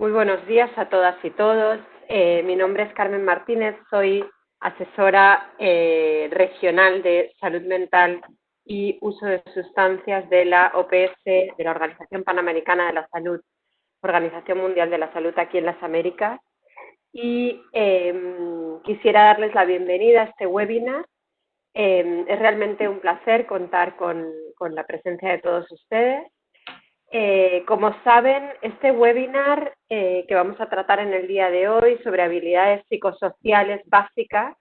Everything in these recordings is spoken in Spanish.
Muy buenos días a todas y todos. Eh, mi nombre es Carmen Martínez, soy asesora eh, regional de salud mental y uso de sustancias de la OPS, de la Organización Panamericana de la Salud, Organización Mundial de la Salud aquí en las Américas. Y em, quisiera darles la bienvenida a este webinar. Em, es realmente un placer contar con la presencia de todos ustedes. Eh, como saben, este webinar eh, que vamos a tratar en el día de hoy sobre habilidades psicosociales básicas,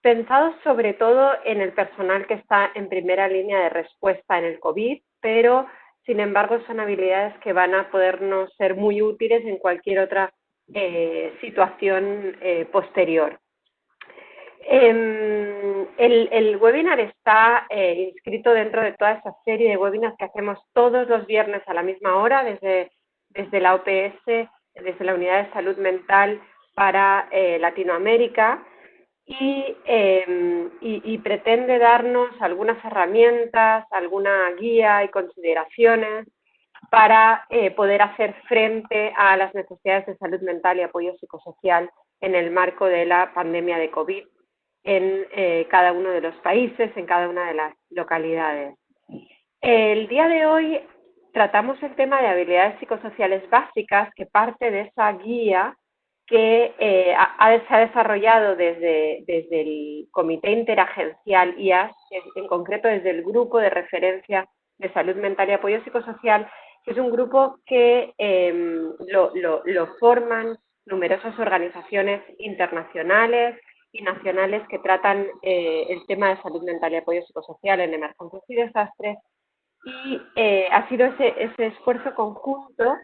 pensado sobre todo en el personal que está en primera línea de respuesta en el COVID, pero sin embargo son habilidades que van a podernos ser muy útiles en cualquier otra eh, situación posterior. Em, el, webinar está eh, inscrito dentro de toda esa serie de webinars que hacemos todos los viernes a la misma hora desde, desde la OPS, desde la Unidad de Salud Mental para eh, Latinoamérica. Em, y, pretende darnos algunas herramientas, alguna guía y consideraciones para eh, poder hacer frente a las necesidades de salud mental y apoyo psicosocial en el marco de la pandemia de COVID en eh, cada uno de los países, en cada una de las localidades. El día de hoy tratamos el tema de habilidades psicosociales básicas que parte de esa guía que eh, se ha desarrollado desde, desde el Comité Interagencial IAS, en concreto desde el Grupo de Referencia de Salud Mental y Apoyo Psicosocial, que es un grupo que em, lo, lo forman numerosas organizaciones internacionales, y nacionales que tratan eh, el tema de salud mental y apoyo psicosocial en emergencias y desastres. Y eh, ha sido ese, esfuerzo conjunto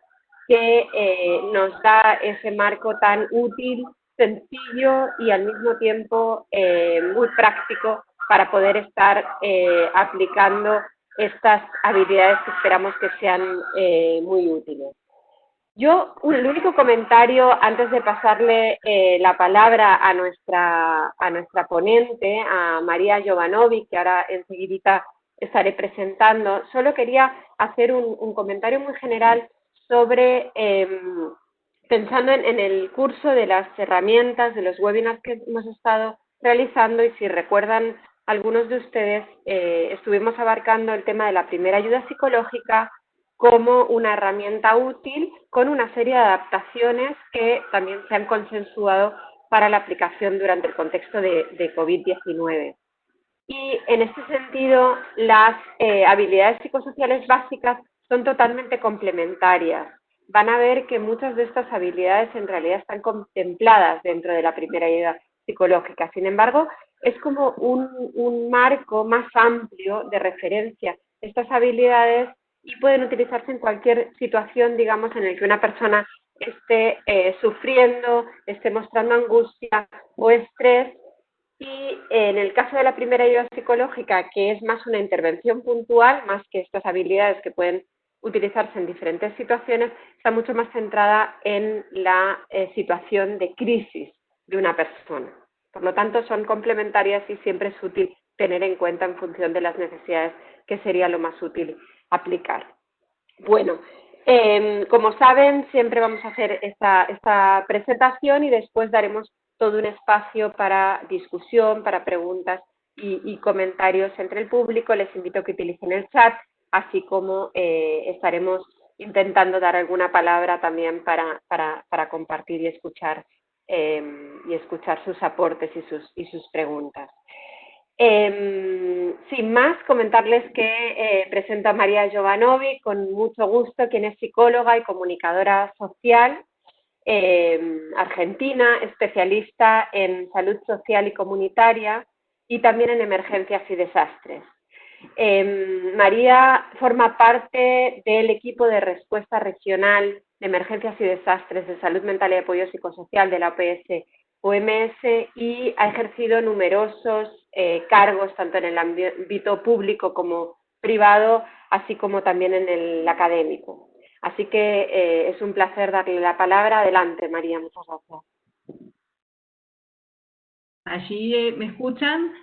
que eh, nos da ese marco tan útil, sencillo y al mismo tiempo muy práctico para poder estar aplicando estas habilidades que esperamos que sean muy útiles. Yo, el único comentario antes de pasarle eh, la palabra a nuestra, a nuestra ponente, a María Jovanovic, que ahora enseguida estaré presentando, solo quería hacer un, comentario muy general sobre, em, pensando en, el curso de las herramientas, de los webinars que hemos estado realizando y si recuerdan algunos de ustedes, eh, estuvimos abarcando el tema de la primera ayuda psicológica, como una herramienta útil con una serie de adaptaciones que también se han consensuado para la aplicación durante el contexto de, COVID-19. Y en este sentido, las eh, habilidades psicosociales básicas son totalmente complementarias. Van a ver que muchas de estas habilidades en realidad están contempladas dentro de la primera ayuda psicológica. Sin embargo, es como un, un marco más amplio de referencia. Estas habilidades y pueden utilizarse en cualquier situación, digamos, en la que una persona esté eh, sufriendo, esté mostrando angustia o estrés. Y en el caso de la primera ayuda psicológica, que es más una intervención puntual, más que estas habilidades que pueden utilizarse en diferentes situaciones, está mucho más centrada en la eh, situación de crisis de una persona. Por lo tanto, son complementarias y siempre es útil tener en cuenta en función de las necesidades que sería lo más útil aplicar. Bueno, em, como saben, siempre vamos a hacer esta, presentación y después daremos todo un espacio para discusión, para preguntas y, comentarios entre el público. Les invito a que utilicen el chat, así como eh, estaremos intentando dar alguna palabra también para, compartir y escuchar, em, y escuchar sus aportes y sus preguntas. Em, sin más, comentarles que eh, presento a María Giovanovi con mucho gusto, quien es psicóloga y comunicadora social em, argentina, especialista en salud social y comunitaria y también en emergencias y desastres. Em, María forma parte del equipo de respuesta regional de emergencias y desastres de salud mental y apoyo psicosocial de la OPS OMS y ha ejercido numerosos eh, cargos tanto en el ámbito público como privado, así como también en el académico. Así que eh, es un placer darle la palabra. Adelante, María, muchas gracias. ¿Allí eh, me escuchan?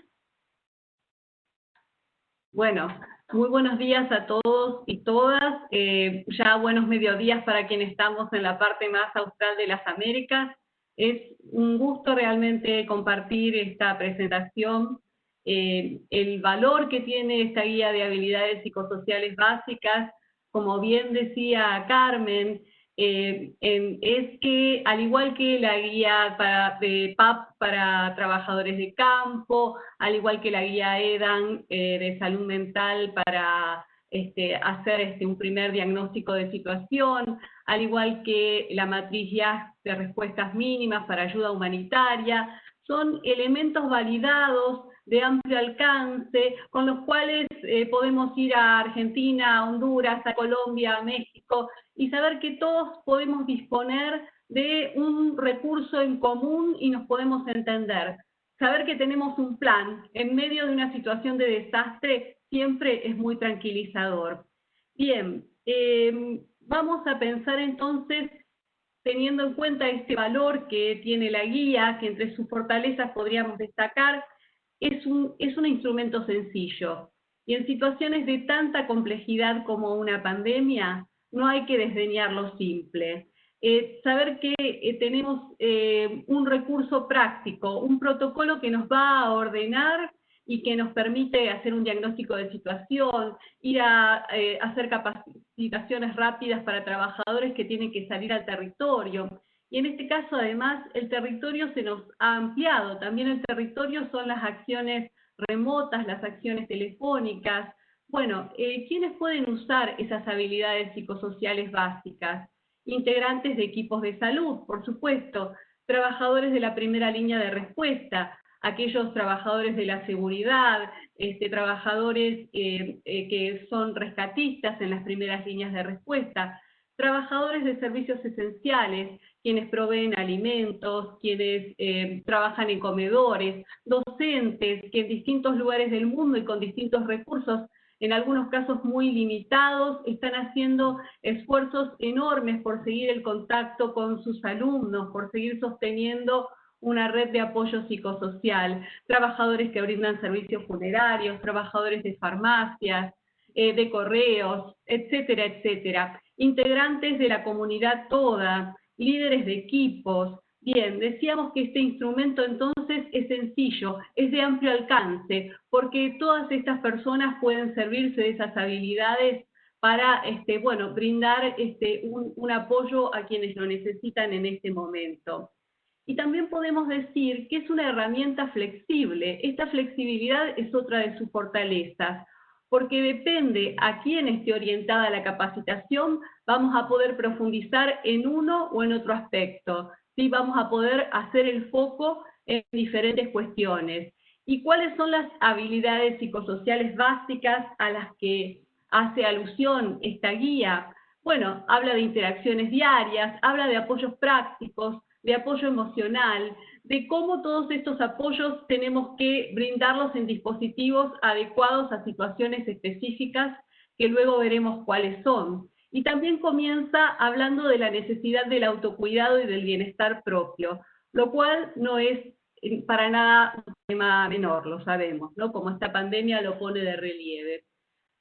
Bueno, Muy buenos días a todos y todas. Ya buenos mediodías para quienes estamos en la parte más austral de las Américas. Es un gusto realmente compartir esta presentación. Eh, el valor que tiene esta guía de habilidades psicosociales básicas, como bien decía Carmen, eh, es que al igual que la guía para, de PAP para trabajadores de campo, al igual que la guía EDAN eh, de salud mental para este, hacer este, un primer diagnóstico de situación, al igual que la matriz ya de respuestas mínimas para ayuda humanitaria, son elementos validados de amplio alcance, con los cuales eh, podemos ir a Argentina, a Honduras, a Colombia, a México, y saber que todos podemos disponer de un recurso en común y nos podemos entender. Saber que tenemos un plan en medio de una situación de desastre siempre es muy tranquilizador. Bien, em, vamos a pensar entonces, teniendo en cuenta este valor que tiene la guía, que entre sus fortalezas podríamos destacar, es un, es un instrumento sencillo. Y en situaciones de tanta complejidad como una pandemia, no hay que desdeñar lo simple. Eh, saber que eh, tenemos eh, un recurso práctico, un protocolo que nos va a ordenar y que nos permite hacer un diagnóstico de situación, ir a hacer capacitaciones rápidas para trabajadores que tienen que salir al territorio. Y en este caso, además, el territorio se nos ha ampliado. También el territorio son las acciones remotas, las acciones telefónicas. Bueno, eh, ¿quiénes pueden usar esas habilidades psicosociales básicas? Integrantes de equipos de salud, por supuesto, trabajadores de la primera línea de respuesta, aquellos trabajadores de la seguridad, este, trabajadores eh, eh, que son rescatistas en las primeras líneas de respuesta, trabajadores de servicios esenciales, quienes proveen alimentos, quienes eh, trabajan en comedores, docentes que en distintos lugares del mundo y con distintos recursos, en algunos casos muy limitados, están haciendo esfuerzos enormes por seguir el contacto con sus alumnos, por seguir sosteniendo una red de apoyo psicosocial, trabajadores que brindan servicios funerarios, trabajadores de farmacias, eh, de correos, etcétera, etcétera. Integrantes de la comunidad toda, líderes de equipos. Bien, decíamos que este instrumento entonces es sencillo, es de amplio alcance, porque todas estas personas pueden servirse de esas habilidades para, este, bueno, brindar este, un, un apoyo a quienes lo necesitan en este momento. Y también podemos decir que es una herramienta flexible. Esta flexibilidad es otra de sus fortalezas porque depende a quién esté orientada la capacitación, vamos a poder profundizar en uno o en otro aspecto, ¿sí? vamos a poder hacer el foco en diferentes cuestiones. ¿Y cuáles son las habilidades psicosociales básicas a las que hace alusión esta guía? Bueno, habla de interacciones diarias, habla de apoyos prácticos, de apoyo emocional, de cómo todos estos apoyos tenemos que brindarlos en dispositivos adecuados a situaciones específicas que luego veremos cuáles son. Y también comienza hablando de la necesidad del autocuidado y del bienestar propio, lo cual no es eh, para nada un tema menor, lo sabemos, ¿no? Como esta pandemia lo pone de relieve.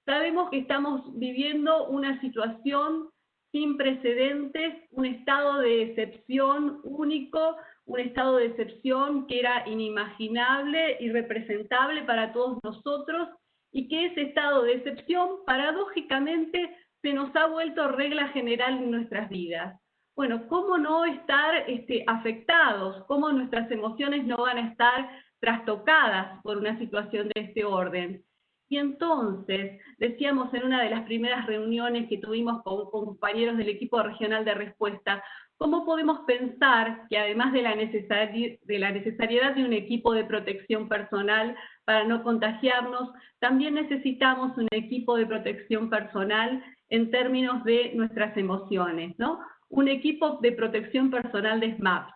Sabemos que estamos viviendo una situación sin precedentes, un estado de excepción único, un estado de excepción que era inimaginable, irrepresentable para todos nosotros, y que ese estado de excepción, paradójicamente, se nos ha vuelto regla general en nuestras vidas. Bueno, ¿cómo no estar este, afectados? ¿Cómo nuestras emociones no van a estar trastocadas por una situación de este orden? Y entonces, decíamos en una de las primeras reuniones que tuvimos con, compañeros del equipo regional de respuesta, ¿cómo podemos pensar que además de la, de la necesariedad de un equipo de protección personal para no contagiarnos, también necesitamos un equipo de protección personal en términos de nuestras emociones, ¿no? Un equipo de protección personal de SMAP.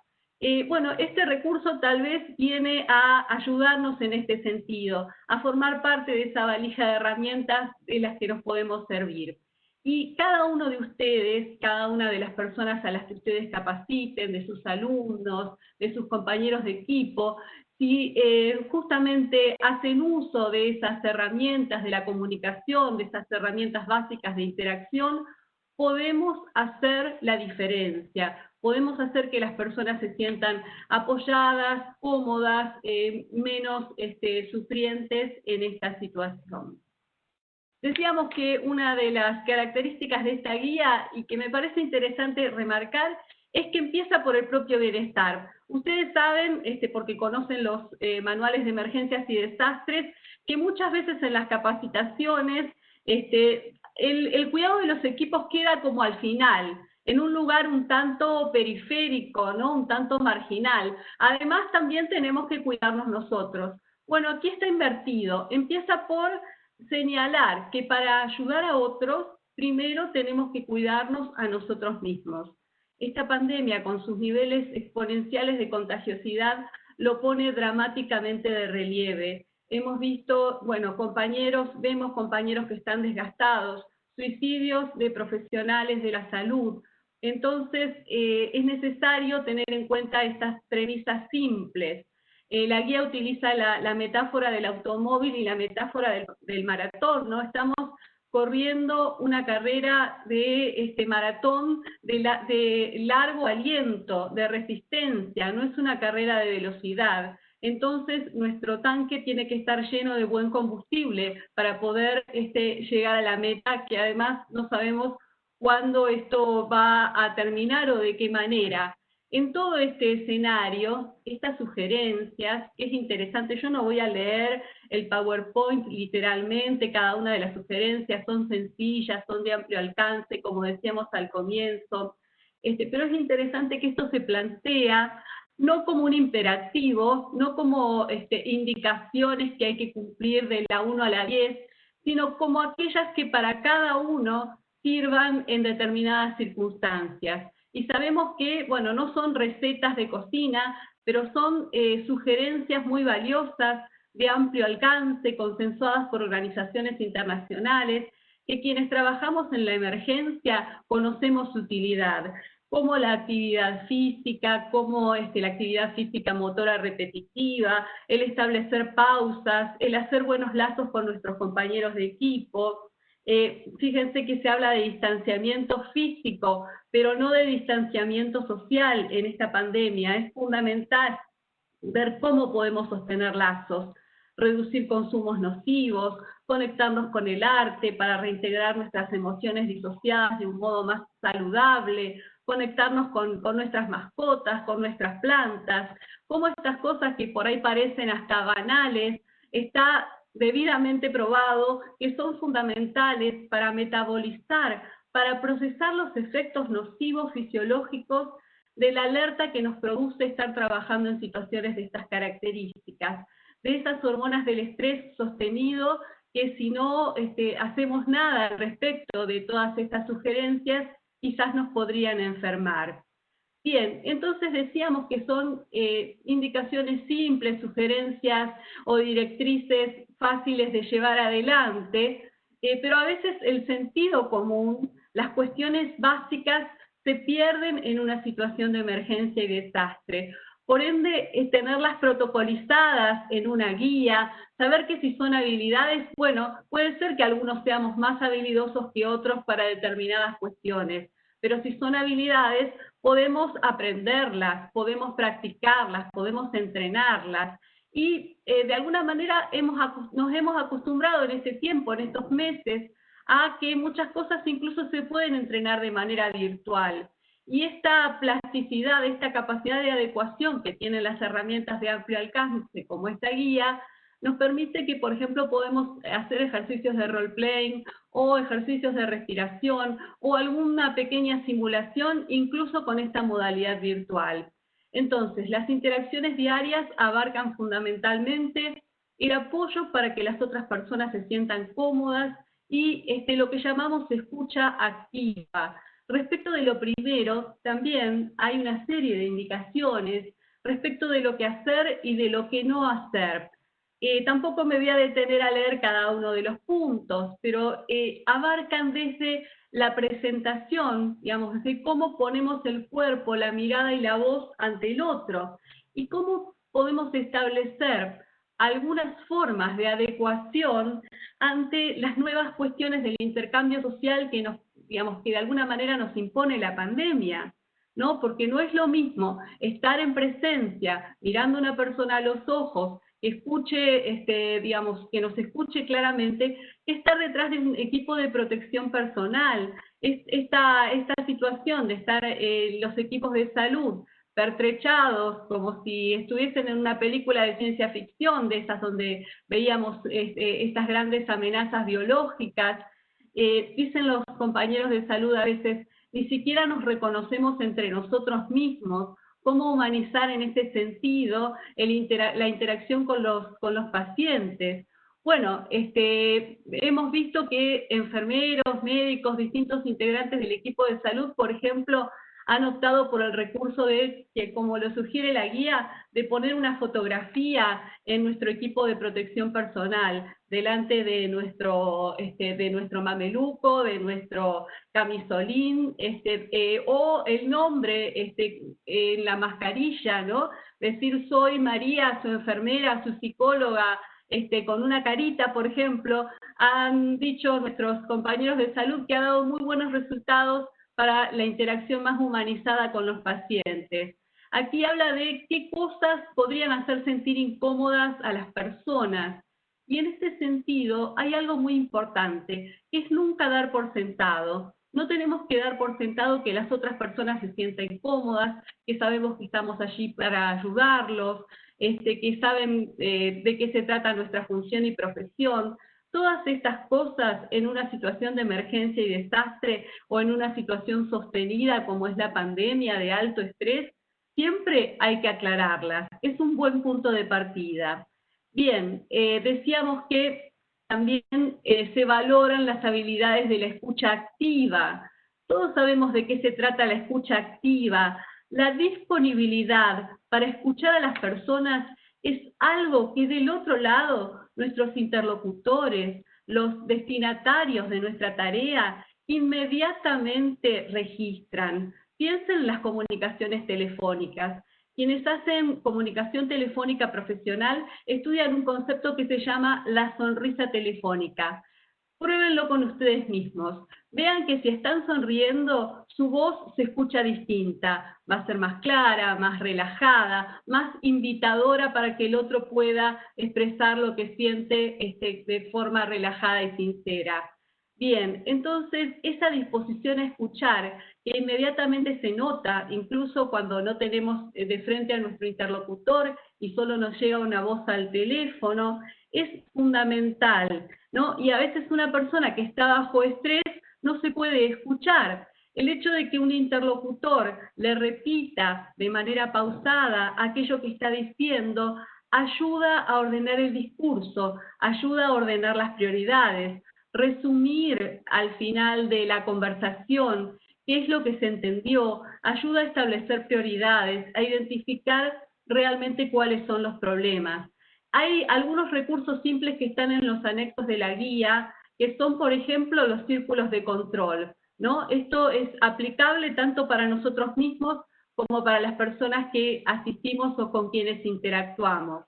Eh, bueno, este recurso tal vez viene a ayudarnos en este sentido, a formar parte de esa valija de herramientas de las que nos podemos servir. Y cada uno de ustedes, cada una de las personas a las que ustedes capaciten, de sus alumnos, de sus compañeros de equipo, si eh, justamente hacen uso de esas herramientas de la comunicación, de esas herramientas básicas de interacción, podemos hacer la diferencia, podemos hacer que las personas se sientan apoyadas, cómodas, eh, menos este, sufrientes en esta situación. Decíamos que una de las características de esta guía, y que me parece interesante remarcar, es que empieza por el propio bienestar. Ustedes saben, este, porque conocen los eh, manuales de emergencias y desastres, que muchas veces en las capacitaciones este, el, cuidado de los equipos queda como al final, en un lugar un tanto periférico, ¿no? un tanto marginal. Además, también tenemos que cuidarnos nosotros. Bueno, aquí está invertido. Empieza por señalar que para ayudar a otros, primero tenemos que cuidarnos a nosotros mismos. Esta pandemia, con sus niveles exponenciales de contagiosidad, lo pone dramáticamente de relieve. Hemos visto, bueno, compañeros, vemos compañeros que están desgastados, suicidios de profesionales de la salud. Entonces, eh, es necesario tener en cuenta estas premisas simples. Eh, la guía utiliza la, metáfora del automóvil y la metáfora del, maratón, ¿no? Estamos corriendo una carrera de este maratón de, largo aliento, de resistencia, no es una carrera de velocidad. Entonces, nuestro tanque tiene que estar lleno de buen combustible para poder este, llegar a la meta, que además no sabemos cuándo esto va a terminar o de qué manera. En todo este escenario, estas sugerencias, es interesante, yo no voy a leer el PowerPoint literalmente, cada una de las sugerencias son sencillas, son de amplio alcance, como decíamos al comienzo, este, pero es interesante que esto se plantea no como un imperativo, no como este, indicaciones que hay que cumplir de la 1 a la 10, sino como aquellas que para cada uno sirvan en determinadas circunstancias. Y sabemos que, bueno, no son recetas de cocina, pero son eh, sugerencias muy valiosas, de amplio alcance, consensuadas por organizaciones internacionales, que quienes trabajamos en la emergencia conocemos su utilidad, como la actividad física, como este, la actividad física motora repetitiva, el establecer pausas, el hacer buenos lazos con nuestros compañeros de equipo, eh, fíjense que se habla de distanciamiento físico, pero no de distanciamiento social en esta pandemia. Es fundamental ver cómo podemos sostener lazos, reducir consumos nocivos, conectarnos con el arte para reintegrar nuestras emociones disociadas de un modo más saludable, conectarnos con, con, nuestras mascotas, con nuestras plantas, cómo estas cosas que por ahí parecen hasta banales, está debidamente probado que son fundamentales para metabolizar, para procesar los efectos nocivos fisiológicos de la alerta que nos produce estar trabajando en situaciones de estas características, de esas hormonas del estrés sostenido que si no este, hacemos nada al respecto de todas estas sugerencias, quizás nos podrían enfermar. Bien, entonces decíamos que son eh, indicaciones simples, sugerencias o directrices fáciles de llevar adelante, eh, pero a veces el sentido común, las cuestiones básicas se pierden en una situación de emergencia y desastre. Por ende, eh, tenerlas protocolizadas en una guía, saber que si son habilidades, bueno, puede ser que algunos seamos más habilidosos que otros para determinadas cuestiones, pero si son habilidades, podemos aprenderlas, podemos practicarlas, podemos entrenarlas. Y eh, de alguna manera hemos, nos hemos acostumbrado en este tiempo, en estos meses, a que muchas cosas incluso se pueden entrenar de manera virtual. Y esta plasticidad, esta capacidad de adecuación que tienen las herramientas de amplio alcance, como esta guía, nos permite que, por ejemplo, podemos hacer ejercicios de role-playing o ejercicios de respiración o alguna pequeña simulación, incluso con esta modalidad virtual. Entonces, las interacciones diarias abarcan fundamentalmente el apoyo para que las otras personas se sientan cómodas y este, lo que llamamos escucha activa. Respecto de lo primero, también hay una serie de indicaciones respecto de lo que hacer y de lo que no hacer. Eh, tampoco me voy a detener a leer cada uno de los puntos, pero eh, abarcan desde la presentación, digamos, de cómo ponemos el cuerpo, la mirada y la voz ante el otro, y cómo podemos establecer algunas formas de adecuación ante las nuevas cuestiones del intercambio social que nos, digamos, que de alguna manera nos impone la pandemia. ¿no? Porque no es lo mismo estar en presencia, mirando a una persona a los ojos, escuche, este, digamos, que nos escuche claramente, estar detrás de un equipo de protección personal. esta, esta situación de estar eh, los equipos de salud pertrechados, como si estuviesen en una película de ciencia ficción, de esas donde veíamos este, estas grandes amenazas biológicas. Eh, dicen los compañeros de salud a veces, ni siquiera nos reconocemos entre nosotros mismos, cómo humanizar en ese sentido la interacción con los, con los pacientes. Bueno, este, hemos visto que enfermeros, médicos, distintos integrantes del equipo de salud, por ejemplo, han optado por el recurso de, que como lo sugiere la guía, de poner una fotografía en nuestro equipo de protección personal, delante de nuestro, este, de nuestro mameluco, de nuestro camisolín, este, eh, o el nombre este, en la mascarilla, ¿no? Decir, soy María, su enfermera, su psicóloga, con una carita, por ejemplo, han dicho nuestros compañeros de salud que ha dado muy buenos resultados para la interacción más humanizada con los pacientes. Aquí habla de qué cosas podrían hacer sentir incómodas a las personas. Y en este sentido hay algo muy importante, que es nunca dar por sentado. No tenemos que dar por sentado que las otras personas se sientan cómodas, que sabemos que estamos allí para ayudarlos, este, que saben eh, de qué se trata nuestra función y profesión. Todas estas cosas en una situación de emergencia y desastre o en una situación sostenida como es la pandemia de alto estrés, siempre hay que aclararlas. Es un buen punto de partida. Bien, eh, decíamos que también eh, se valoran las habilidades de la escucha activa. Todos sabemos de qué se trata la escucha activa. La disponibilidad para escuchar a las personas es algo que del otro lado nuestros interlocutores, los destinatarios de nuestra tarea, inmediatamente registran. Piensen en las comunicaciones telefónicas. Quienes hacen comunicación telefónica profesional estudian un concepto que se llama la sonrisa telefónica. Pruébenlo con ustedes mismos. Vean que si están sonriendo, su voz se escucha distinta. Va a ser más clara, más relajada, más invitadora para que el otro pueda expresar lo que siente este, de forma relajada y sincera. Bien, entonces esa disposición a escuchar, que inmediatamente se nota, incluso cuando no tenemos eh, de frente a nuestro interlocutor y solo nos llega una voz al teléfono, es fundamental, ¿no? Y a veces una persona que está bajo estrés no se puede escuchar. El hecho de que un interlocutor le repita de manera pausada aquello que está diciendo ayuda a ordenar el discurso, ayuda a ordenar las prioridades, resumir al final de la conversación qué es lo que se entendió, ayuda a establecer prioridades, a identificar realmente cuáles son los problemas. Hay algunos recursos simples que están en los anexos de la guía, que son, por ejemplo, los círculos de control. ¿no? Esto es aplicable tanto para nosotros mismos como para las personas que asistimos o con quienes interactuamos.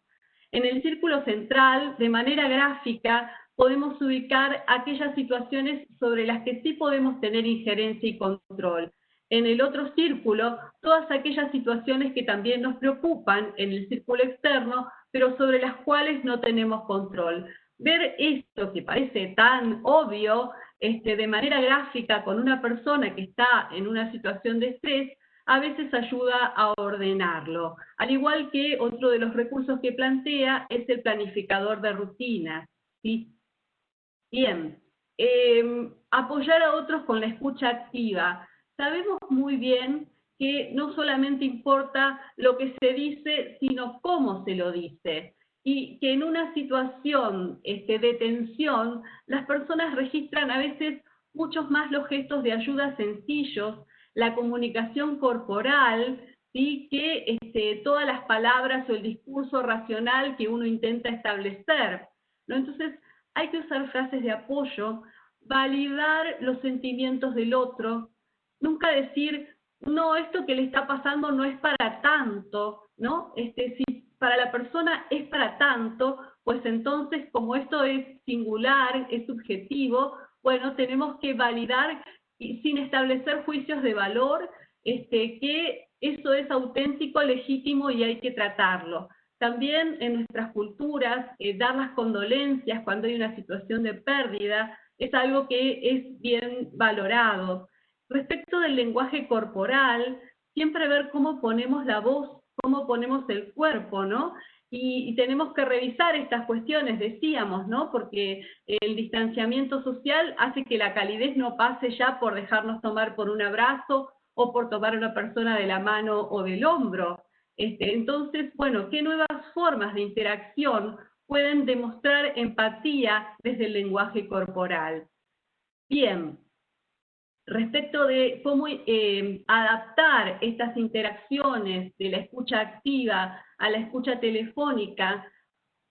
En el círculo central, de manera gráfica, podemos ubicar aquellas situaciones sobre las que sí podemos tener injerencia y control. En el otro círculo, todas aquellas situaciones que también nos preocupan en el círculo externo, pero sobre las cuales no tenemos control. Ver esto que parece tan obvio este, de manera gráfica con una persona que está en una situación de estrés, a veces ayuda a ordenarlo. Al igual que otro de los recursos que plantea es el planificador de rutinas. ¿sí? Bien, em, apoyar a otros con la escucha activa. Sabemos muy bien que no solamente importa lo que se dice, sino cómo se lo dice. Y que en una situación este, de tensión, las personas registran a veces muchos más los gestos de ayuda sencillos, la comunicación corporal, ¿sí? que este, todas las palabras o el discurso racional que uno intenta establecer. ¿no? Entonces, hay que usar frases de apoyo, validar los sentimientos del otro, nunca decir, no, esto que le está pasando no es para tanto, ¿no? Este, si para la persona es para tanto, pues entonces como esto es singular, es subjetivo, bueno, tenemos que validar sin establecer juicios de valor este, que eso es auténtico, legítimo y hay que tratarlo. También en nuestras culturas, eh, dar las condolencias cuando hay una situación de pérdida es algo que es bien valorado. Respecto del lenguaje corporal, siempre ver cómo ponemos la voz, cómo ponemos el cuerpo, ¿no? Y, tenemos que revisar estas cuestiones, decíamos, ¿no? Porque el distanciamiento social hace que la calidez no pase ya por dejarnos tomar por un abrazo o por tomar a una persona de la mano o del hombro. Este, entonces, bueno, ¿qué nuevas formas de interacción pueden demostrar empatía desde el lenguaje corporal? Bien, respecto de cómo eh, adaptar estas interacciones de la escucha activa a la escucha telefónica,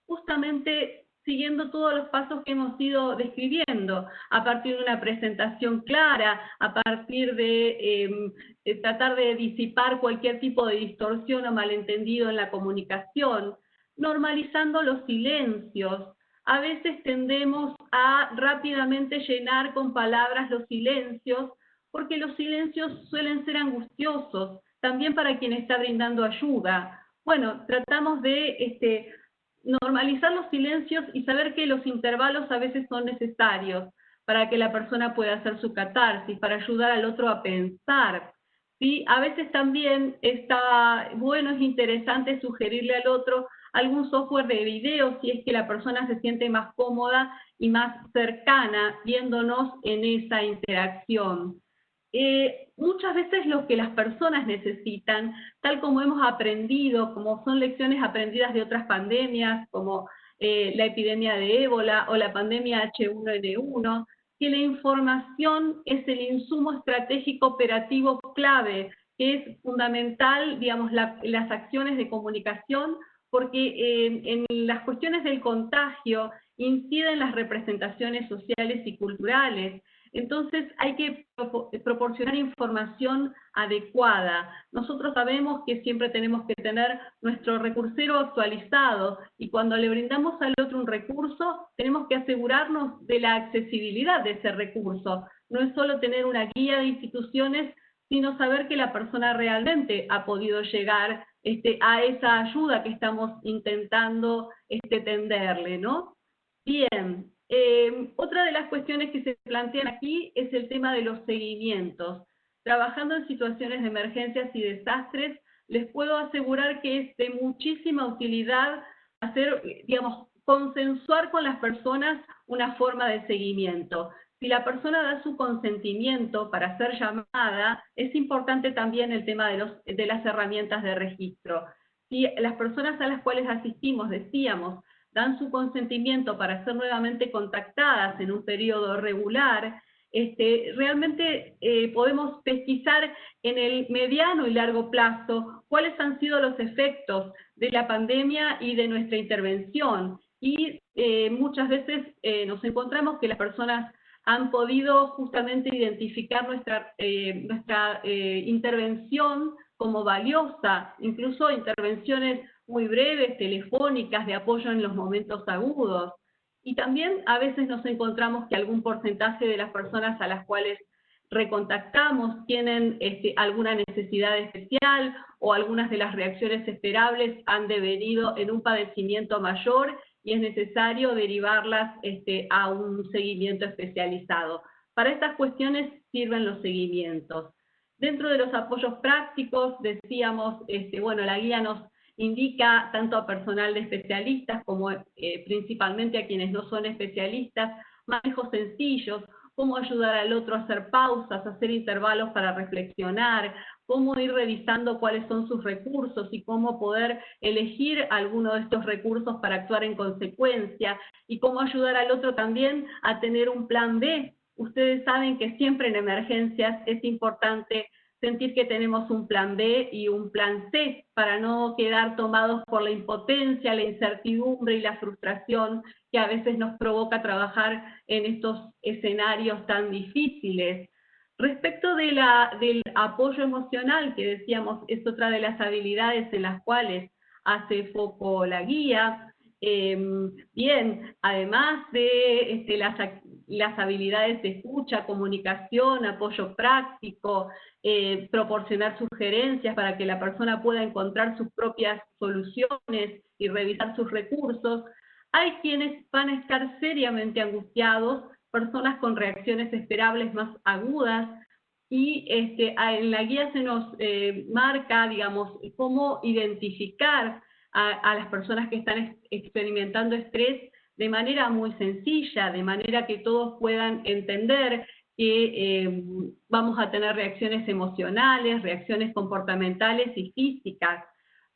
justamente siguiendo todos los pasos que hemos ido describiendo, a partir de una presentación clara, a partir de, em, tratar de disipar cualquier tipo de distorsión o malentendido en la comunicación, normalizando los silencios. A veces tendemos a rápidamente llenar con palabras los silencios, porque los silencios suelen ser angustiosos, también para quien está brindando ayuda. Bueno, tratamos de este, normalizar los silencios y saber que los intervalos a veces son necesarios para que la persona pueda hacer su catarsis, para ayudar al otro a pensar. ¿sí? A veces también está bueno, es interesante sugerirle al otro algún software de video si es que la persona se siente más cómoda y más cercana viéndonos en esa interacción. Eh, muchas veces lo que las personas necesitan, tal como hemos aprendido, como son lecciones aprendidas de otras pandemias, como eh, la epidemia de ébola o la pandemia H1N1, que la información es el insumo estratégico operativo clave, que es fundamental, digamos, las acciones de comunicación, porque eh, en las cuestiones del contagio inciden las representaciones sociales y culturales, entonces hay que proporcionar información adecuada. Nosotros sabemos que siempre tenemos que tener nuestro recursero actualizado y cuando le brindamos al otro un recurso, tenemos que asegurarnos de la accesibilidad de ese recurso. No es solo tener una guía de instituciones, sino saber que la persona realmente ha podido llegar este, a esa ayuda que estamos intentando este, tenderle, ¿no? Bien, eh, otra de las cuestiones que se plantean aquí es el tema de los seguimientos. Trabajando en situaciones de emergencias y desastres, les puedo asegurar que es de muchísima utilidad hacer, digamos, consensuar con las personas una forma de seguimiento. Si la persona da su consentimiento para ser llamada, es importante también el tema de, los, de las herramientas de registro. Si las personas a las cuales asistimos, decíamos, dan su consentimiento para ser nuevamente contactadas en un periodo regular, este, realmente eh, podemos pesquisar en el mediano y largo plazo cuáles han sido los efectos de la pandemia y de nuestra intervención. Y eh, muchas veces eh, nos encontramos que las personas han podido justamente identificar nuestra, nuestra intervención como valiosa, incluso intervenciones muy breves, telefónicas, de apoyo en los momentos agudos. Y también a veces nos encontramos que algún porcentaje de las personas a las cuales recontactamos tienen este, alguna necesidad especial o algunas de las reacciones esperables han devenido en un padecimiento mayor y es necesario derivarlas este, a un seguimiento especializado. Para estas cuestiones sirven los seguimientos. Dentro de los apoyos prácticos, decíamos, este, bueno, la guía nos indica tanto a personal de especialistas como eh, principalmente a quienes no son especialistas, manejos sencillos, cómo ayudar al otro a hacer pausas, hacer intervalos para reflexionar, cómo ir revisando cuáles son sus recursos y cómo poder elegir alguno de estos recursos para actuar en consecuencia y cómo ayudar al otro también a tener un plan B. Ustedes saben que siempre en emergencias es importante sentir que tenemos un plan B y un plan C para no quedar tomados por la impotencia, la incertidumbre y la frustración que a veces nos provoca trabajar en estos escenarios tan difíciles. Respecto del apoyo emocional, que decíamos es otra de las habilidades en las cuales hace foco la guía. Em, bien, además de este, las, las, habilidades de escucha, comunicación, apoyo práctico, eh, proporcionar sugerencias para que la persona pueda encontrar sus propias soluciones y revisar sus recursos, hay quienes van a estar seriamente angustiados, personas con reacciones esperables más agudas, y este, en la guía se nos eh, marca, digamos, cómo identificar a, las personas que están experimentando estrés de manera muy sencilla, de manera que todos puedan entender que eh, vamos a tener reacciones emocionales, reacciones comportamentales y físicas.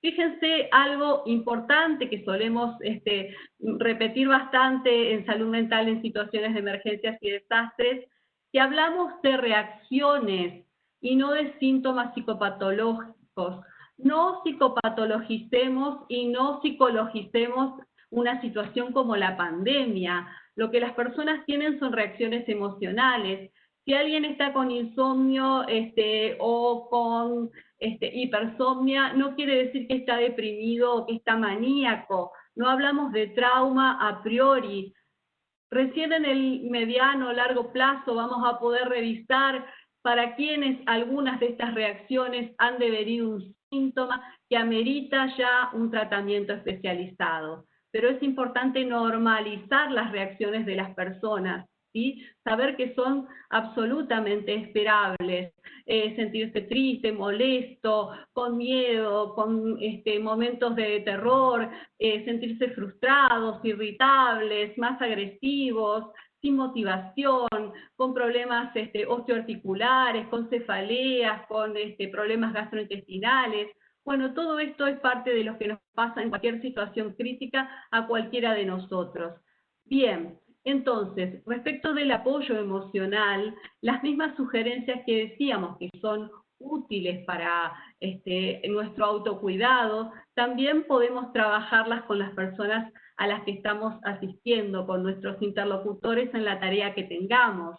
Fíjense algo importante que solemos este, repetir bastante en salud mental en situaciones de emergencias y desastres, que hablamos de reacciones y no de síntomas psicopatológicos. No psicopatologicemos y no psicologicemos una situación como la pandemia. Lo que las personas tienen son reacciones emocionales. Si alguien está con insomnio este, o con este, hipersomnia, no quiere decir que está deprimido o que está maníaco. No hablamos de trauma a priori. Recién en el mediano o largo plazo vamos a poder revisar para quienes algunas de estas reacciones han devenido un síntoma que amerita ya un tratamiento especializado. Pero es importante normalizar las reacciones de las personas, ¿sí? saber que son absolutamente esperables, eh, sentirse triste, molesto, con miedo, con este, momentos de terror, eh, sentirse frustrados, irritables, más agresivos, sin motivación, con problemas este, osteoarticulares, con cefaleas, con este, problemas gastrointestinales. Bueno, todo esto es parte de lo que nos pasa en cualquier situación crítica a cualquiera de nosotros. Bien, entonces, respecto del apoyo emocional, las mismas sugerencias que decíamos que son útiles para este, nuestro autocuidado, también podemos trabajarlas con las personas a las que estamos asistiendo, con nuestros interlocutores en la tarea que tengamos.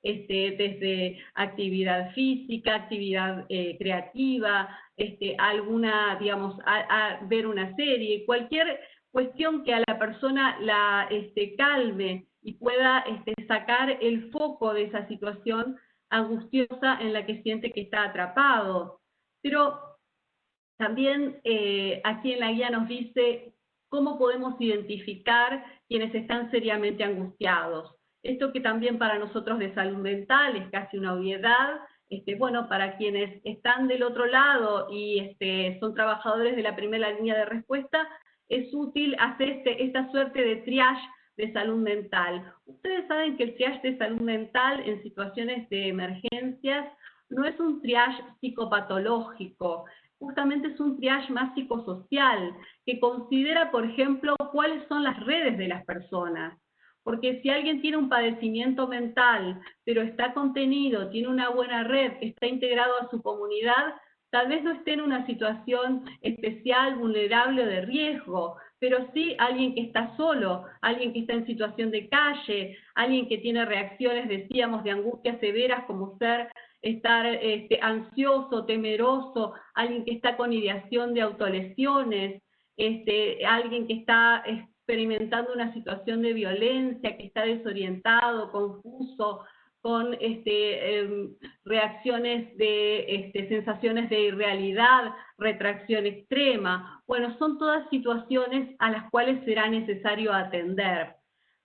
Este, desde actividad física, actividad eh, creativa, este, alguna, digamos, a, ver una serie, cualquier cuestión que a la persona la este, calme y pueda este, sacar el foco de esa situación angustiosa en la que siente que está atrapado. Pero también eh, aquí en la guía nos dice cómo podemos identificar quienes están seriamente angustiados. Esto que también para nosotros de salud mental es casi una obviedad, este, bueno, para quienes están del otro lado y este, son trabajadores de la primera línea de respuesta, es útil hacer este, esta suerte de triage de salud mental. Ustedes saben que el triage de salud mental en situaciones de emergencias no es un triage psicopatológico, justamente es un triage más psicosocial, que considera, por ejemplo, cuáles son las redes de las personas. Porque si alguien tiene un padecimiento mental, pero está contenido, tiene una buena red, está integrado a su comunidad, tal vez no esté en una situación especial, vulnerable o de riesgo, pero sí alguien que está solo, alguien que está en situación de calle, alguien que tiene reacciones, decíamos, de angustias severas como ser estar este, ansioso, temeroso, alguien que está con ideación de autolesiones, este, alguien que está experimentando una situación de violencia, que está desorientado, confuso, con este, em, reacciones de este, sensaciones de irrealidad, retracción extrema. Bueno, son todas situaciones a las cuales será necesario atender.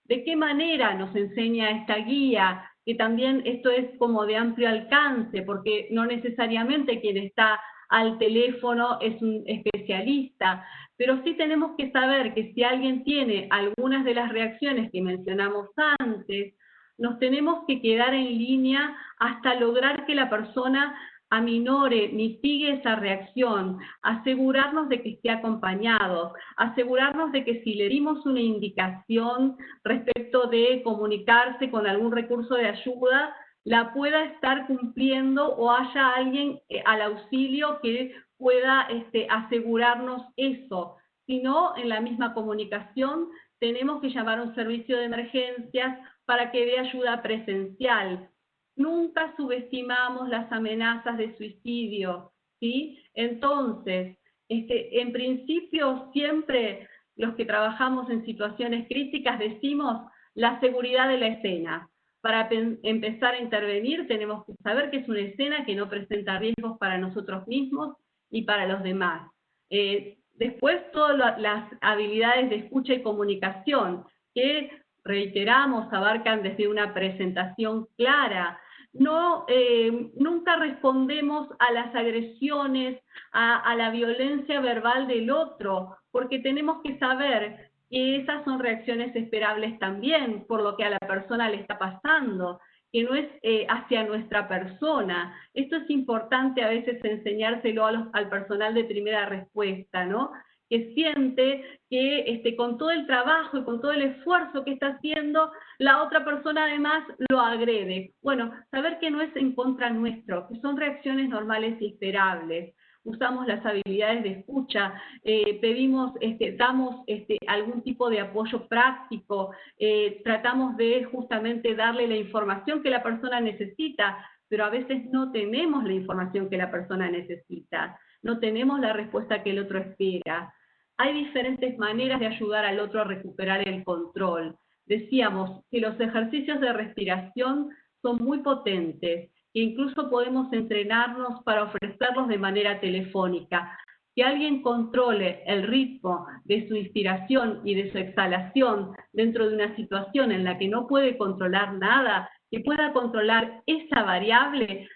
¿De qué manera nos enseña esta guía? Que también esto es como de amplio alcance, porque no necesariamente quien está al teléfono es un especialista, pero sí tenemos que saber que si alguien tiene algunas de las reacciones que mencionamos antes, nos tenemos que quedar en línea hasta lograr que la persona aminore, mitigue esa reacción, asegurarnos de que esté acompañado, asegurarnos de que si le dimos una indicación respecto de comunicarse con algún recurso de ayuda, la pueda estar cumpliendo o haya alguien eh, al auxilio que pueda este, asegurarnos eso. Si no, en la misma comunicación tenemos que llamar a un servicio de emergencias para que dé ayuda presencial. Nunca subestimamos las amenazas de suicidio, ¿sí? Entonces, Este, en principio, siempre los que trabajamos en situaciones críticas decimos la seguridad de la escena. Para empezar a intervenir tenemos que saber que es una escena que no presenta riesgos para nosotros mismos y para los demás. Eh, después, todas las habilidades de escucha y comunicación, que reiteramos, abarcan desde una presentación clara, no, eh, nunca respondemos a las agresiones, a, la violencia verbal del otro, porque tenemos que saber que esas son reacciones esperables también por lo que a la persona le está pasando, que no es eh, hacia nuestra persona. Esto es importante a veces enseñárselo al personal de primera respuesta, ¿no? Que siente que este, con todo el trabajo y con todo el esfuerzo que está haciendo, la otra persona además lo agrede. Bueno, saber que no es en contra nuestro, que son reacciones normales y esperables. Usamos las habilidades de escucha, eh, pedimos, este, damos este, algún tipo de apoyo práctico, eh, tratamos de justamente darle la información que la persona necesita, pero a veces no tenemos la información que la persona necesita no tenemos la respuesta que el otro espera. Hay diferentes maneras de ayudar al otro a recuperar el control. Decíamos que los ejercicios de respiración son muy potentes, que incluso podemos entrenarnos para ofrecerlos de manera telefónica. Que alguien controle el ritmo de su inspiración y de su exhalación dentro de una situación en la que no puede controlar nada, que pueda controlar esa variable,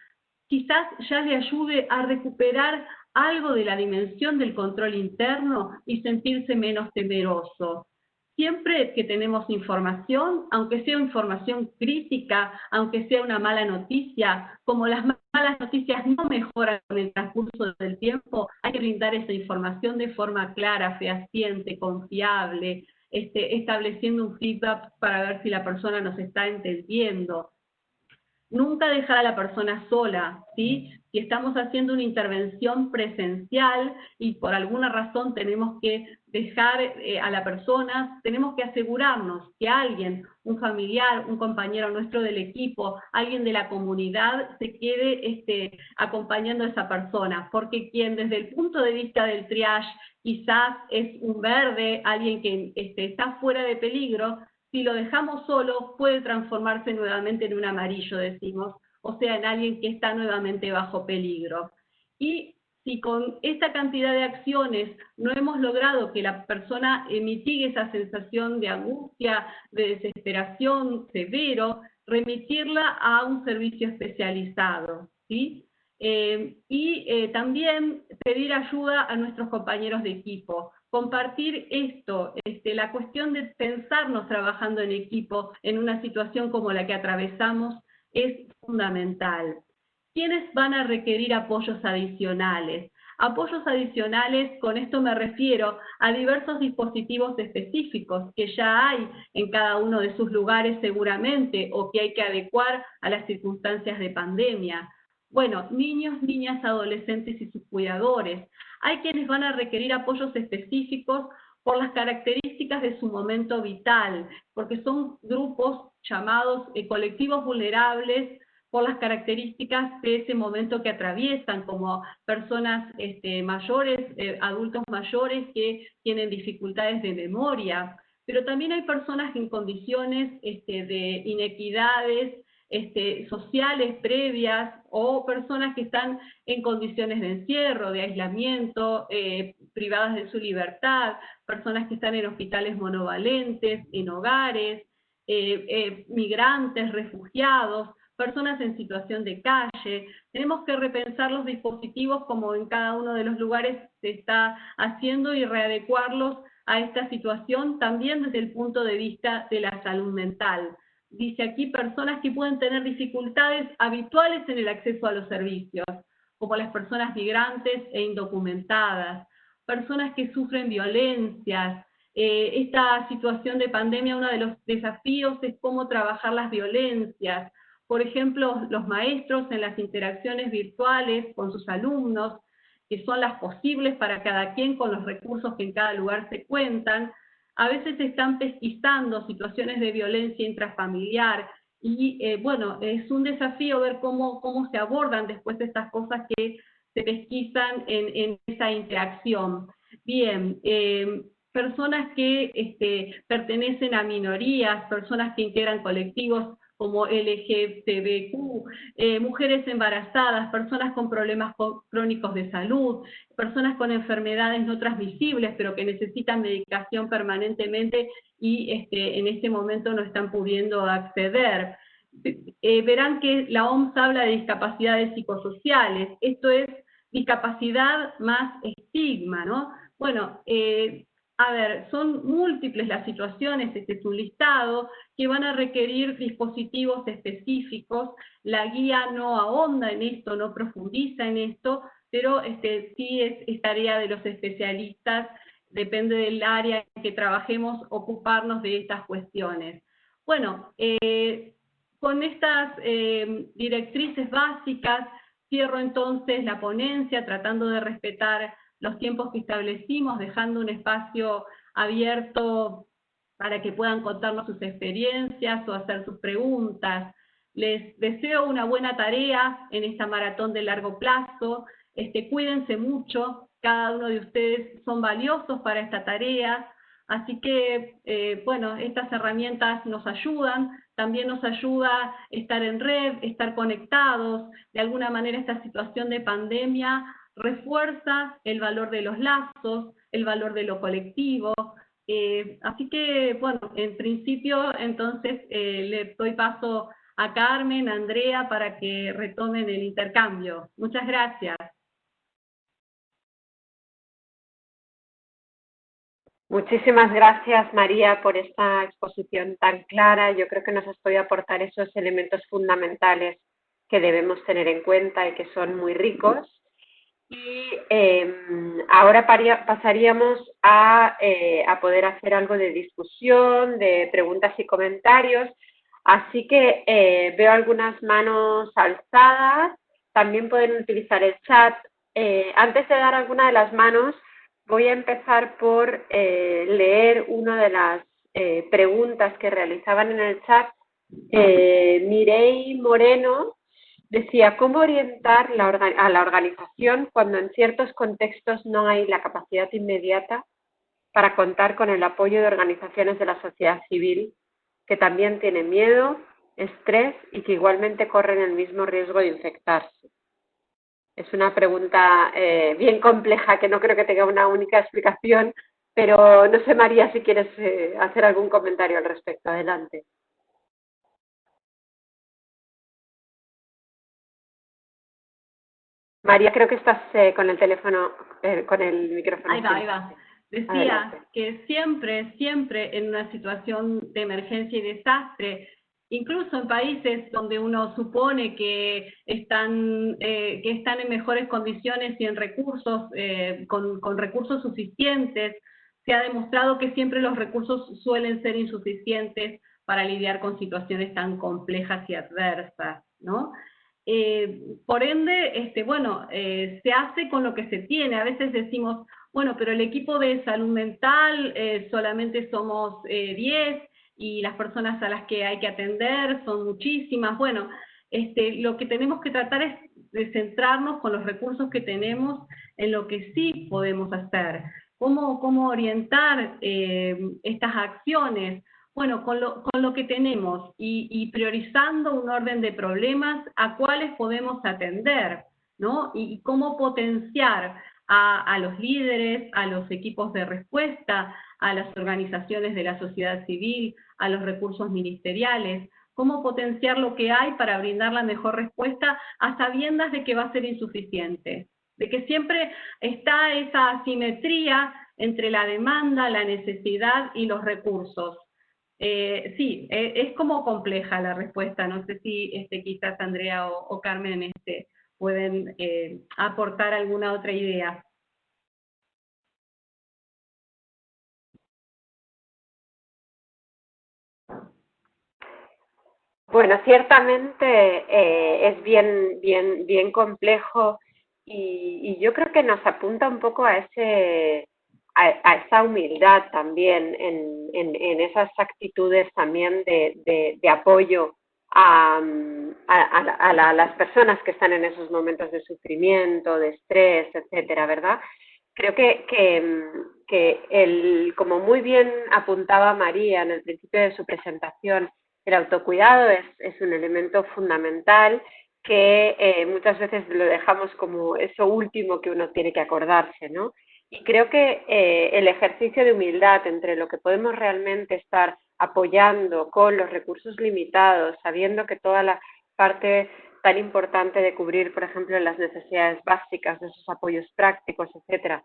quizás ya le ayude a recuperar algo de la dimensión del control interno y sentirse menos temeroso. Siempre que tenemos información, aunque sea información crítica, aunque sea una mala noticia, como las malas noticias no mejoran con el transcurso del tiempo, hay que brindar esa información de forma clara, fehaciente, confiable, este, estableciendo un feedback para ver si la persona nos está entendiendo. Nunca dejar a la persona sola, ¿sí? Si estamos haciendo una intervención presencial y por alguna razón tenemos que dejar eh, a la persona, tenemos que asegurarnos que alguien, un familiar, un compañero nuestro del equipo, alguien de la comunidad, se quede este, acompañando a esa persona, porque quien desde el punto de vista del triage quizás es un verde, alguien que este, está fuera de peligro, si lo dejamos solo, puede transformarse nuevamente en un amarillo, decimos, o sea, en alguien que está nuevamente bajo peligro. Y si con esta cantidad de acciones no hemos logrado que la persona mitigue esa sensación de angustia, de desesperación severo, remitirla a un servicio especializado. ¿sí? Eh, y eh, también pedir ayuda a nuestros compañeros de equipo compartir esto, este, la cuestión de pensarnos trabajando en equipo en una situación como la que atravesamos es fundamental. ¿Quiénes van a requerir apoyos adicionales? Apoyos adicionales, con esto me refiero a diversos dispositivos específicos que ya hay en cada uno de sus lugares seguramente o que hay que adecuar a las circunstancias de pandemia. Bueno, niños, niñas, adolescentes y sus cuidadores. Hay quienes van a requerir apoyos específicos por las características de su momento vital, porque son grupos llamados eh, colectivos vulnerables por las características de ese momento que atraviesan, como personas este, mayores, eh, adultos mayores que tienen dificultades de memoria, pero también hay personas en condiciones este, de inequidades este, sociales previas o personas que están en condiciones de encierro, de aislamiento, eh, privadas de su libertad, personas que están en hospitales monovalentes, en hogares, eh, eh, migrantes, refugiados, personas en situación de calle. Tenemos que repensar los dispositivos como en cada uno de los lugares se está haciendo y readecuarlos a esta situación también desde el punto de vista de la salud mental dice aquí, personas que pueden tener dificultades habituales en el acceso a los servicios, como las personas migrantes e indocumentadas, personas que sufren violencias. Eh, esta situación de pandemia, uno de los desafíos es cómo trabajar las violencias. Por ejemplo, los maestros en las interacciones virtuales con sus alumnos, que son las posibles para cada quien con los recursos que en cada lugar se cuentan, a veces se están pesquisando situaciones de violencia intrafamiliar y eh, bueno, es un desafío ver cómo, cómo se abordan después estas cosas que se pesquisan en, esa interacción. Bien, eh, personas que este, pertenecen a minorías, personas que integran colectivos como LGTBQ, eh, mujeres embarazadas, personas con problemas crónicos de salud, personas con enfermedades no transmisibles, pero que necesitan medicación permanentemente y este, en este momento no están pudiendo acceder. Eh, verán que la OMS habla de discapacidades psicosociales, esto es discapacidad más estigma, ¿no? Bueno, eh, a ver, son múltiples las situaciones, este es listado, que van a requerir dispositivos específicos. La guía no ahonda en esto, no profundiza en esto, pero este, sí es, tarea de los especialistas, depende del área en que trabajemos, ocuparnos de estas cuestiones. Bueno, eh, con estas eh, directrices básicas, cierro entonces la ponencia tratando de respetar los tiempos que establecimos, dejando un espacio abierto para que puedan contarnos sus experiencias o hacer sus preguntas. Les deseo una buena tarea en esta maratón de largo plazo. Este, cuídense mucho, cada uno de ustedes son valiosos para esta tarea. Así que, eh, bueno, estas herramientas nos ayudan, también nos ayuda estar en red, estar conectados. De alguna manera esta situación de pandemia refuerza el valor de los lazos, el valor de lo colectivo. Eh, así que, bueno, en principio, entonces, eh, le doy paso a Carmen, a Andrea, para que retomen el intercambio. Muchas gracias. Muchísimas gracias, María, por esta exposición tan clara. Yo creo que nos has podido aportar esos elementos fundamentales que debemos tener en cuenta y que son muy ricos y em, ahora pasaríamos eh, a, poder hacer algo de discusión, de preguntas y comentarios. Así que eh, veo algunas manos alzadas. También pueden utilizar el chat. Eh, antes de dar alguna de las manos, voy a empezar por leer una de las preguntas que realizaban en el chat. Mirei Moreno Decía, ¿cómo orientar a la organización cuando en ciertos contextos no hay la capacidad inmediata para contar con el apoyo de organizaciones de la sociedad civil que también tienen miedo, estrés y que igualmente corren el mismo riesgo de infectarse? Es una pregunta eh, bien compleja que no creo que tenga una única explicación, pero no sé, María, si quieres eh, hacer algún comentario al respecto. Adelante. María, creo que estás eh, con el teléfono, eh, con el micrófono. Ahí va, ahí va. Decía que siempre, siempre en una situación de emergencia y desastre, incluso en países donde uno supone que están, eh, que están en mejores condiciones y en recursos, con, con recursos suficientes, se ha demostrado que siempre los recursos suelen ser insuficientes para lidiar con situaciones tan complejas y adversas, ¿no? Eh, por ende, este, bueno, eh, se hace con lo que se tiene. A veces decimos, bueno, pero el equipo de salud mental eh, solamente somos 10 y las personas a las que hay que atender son muchísimas. Bueno, este, lo que tenemos que tratar es de centrarnos con los recursos que tenemos en lo que sí podemos hacer. ¿Cómo, cómo orientar estas acciones? Bueno, con lo, con lo que tenemos y, priorizando un orden de problemas a cuáles podemos atender, ¿no? Y, cómo potenciar a, a, los líderes, a los equipos de respuesta, a las organizaciones de la sociedad civil, a los recursos ministeriales, cómo potenciar lo que hay para brindar la mejor respuesta a sabiendas de que va a ser insuficiente, de que siempre está esa asimetría entre la demanda, la necesidad y los recursos. Eh, sí, eh, es como compleja la respuesta. No sé si este, quizás Andrea o, Carmen este, pueden eh, aportar alguna otra idea. Bueno, ciertamente es bien, bien, bien complejo y, yo creo que nos apunta un poco a ese a, esa humildad también, en, en, esas actitudes también de, de, apoyo a, las personas que están en esos momentos de sufrimiento, de estrés, etcétera, ¿verdad? Creo que, que, el, como muy bien apuntaba María en el principio de su presentación, el autocuidado es, es un elemento fundamental que eh, muchas veces lo dejamos como eso último que uno tiene que acordarse, ¿no? Y creo que eh, el ejercicio de humildad entre lo que podemos realmente estar apoyando con los recursos limitados, sabiendo que toda la parte tan importante de cubrir, por ejemplo, las necesidades básicas, de esos apoyos prácticos, etcétera,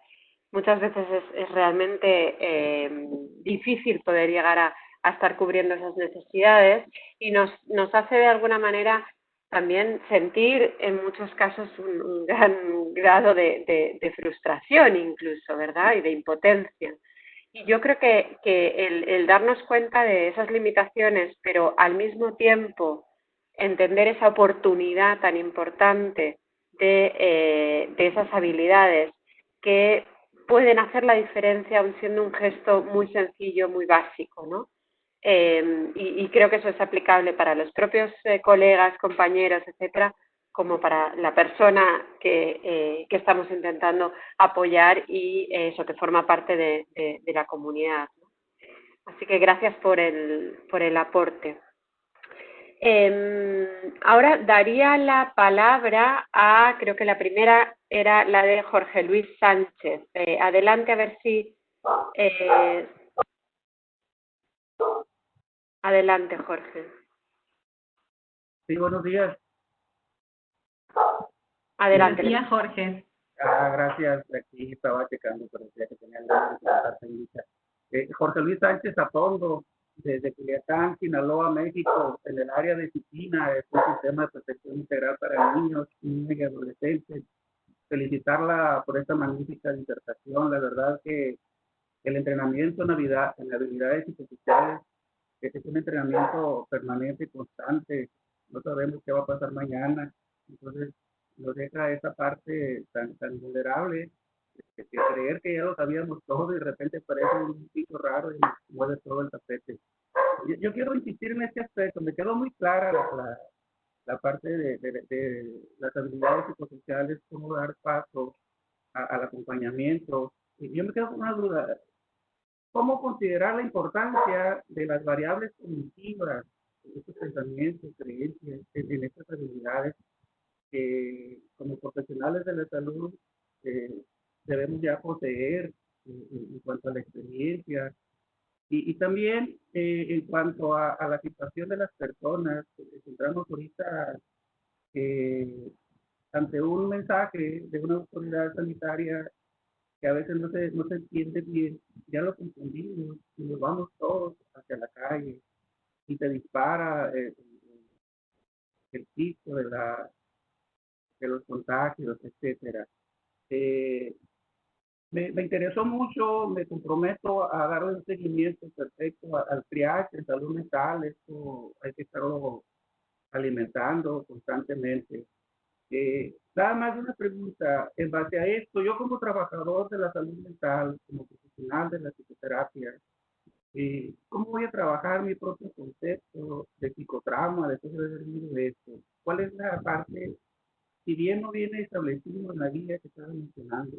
muchas veces es, realmente eh, difícil poder llegar a, estar cubriendo esas necesidades y nos, nos hace de alguna manera también sentir en muchos casos un, gran grado de, frustración incluso, ¿verdad? Y de impotencia. Y yo creo que, que el, el, darnos cuenta de esas limitaciones, pero al mismo tiempo entender esa oportunidad tan importante de, eh, de esas habilidades que pueden hacer la diferencia aun siendo un gesto muy sencillo, muy básico, ¿no? Eh, y, creo que eso es aplicable para los propios eh, colegas, compañeros, etcétera, como para la persona que, eh, estamos intentando apoyar y eso que forma parte de, de, la comunidad. Así que gracias por el, por el aporte. Em, ahora daría la palabra a, creo que la primera era la de Jorge Luis Sánchez. adelante a ver si Adelante, Jorge. Sí, buenos días. Adelante. Buenos días, Jorge. Ah, gracias. Aquí estaba checando, pero decía que tenía el eh, Jorge Luis Sánchez Apondo, desde Culiacán, Sinaloa, México, en el área de disciplina, es un sistema de protección integral para niños, niñas y adolescentes. Felicitarla por esta magnífica disertación. La verdad que el entrenamiento en, en habilidades psicosociales es un entrenamiento permanente, constante, no sabemos qué va a pasar mañana, entonces nos deja esa parte tan, tan vulnerable de, creer que ya lo sabíamos todo y de repente parece un pico raro y mueve todo el tapete. Yo, quiero insistir en este aspecto, me quedó muy clara la, la, parte de, de, las habilidades psicosociales, cómo dar paso al acompañamiento. Y yo me quedo con una duda, cómo considerar la importancia de las variables cognitivas, estos pensamientos, creencias, en, estas habilidades que como profesionales de la salud eh, debemos ya poseer en, cuanto a la experiencia y, también eh, en cuanto a, la situación de las personas, encontramos ahorita eh, ante un mensaje de una autoridad sanitaria que a veces no se, no se entiende bien, ya lo confundimos y nos vamos todos hacia la calle y te dispara eh, el pico de, la, de los contagios, etcétera. Eh, me, me, interesó mucho, me comprometo a dar un seguimiento perfecto al triage en salud mental, esto hay que estarlo alimentando constantemente. Eh, nada más una pregunta, en base a esto, yo como trabajador de la salud mental, como profesional de la psicoterapia, eh, ¿cómo voy a trabajar mi propio concepto de psicotrauma después de haber vivido esto? ¿Cuál es la parte, si bien no viene establecido en la guía que estaba mencionando,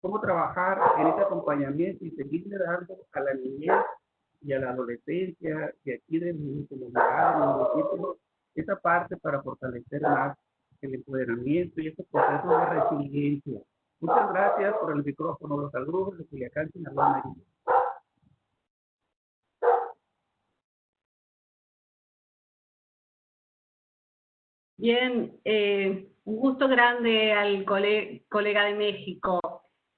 cómo trabajar en ese acompañamiento y seguirle dando a la niñez y a la adolescencia y aquí de mi comunidad, de mi esa parte para fortalecer más el empoderamiento y ese proceso de resiliencia. Muchas gracias por el micrófono. Los saludos de Culiacán, Sinaloa, Bien, eh, un gusto grande al colega de México.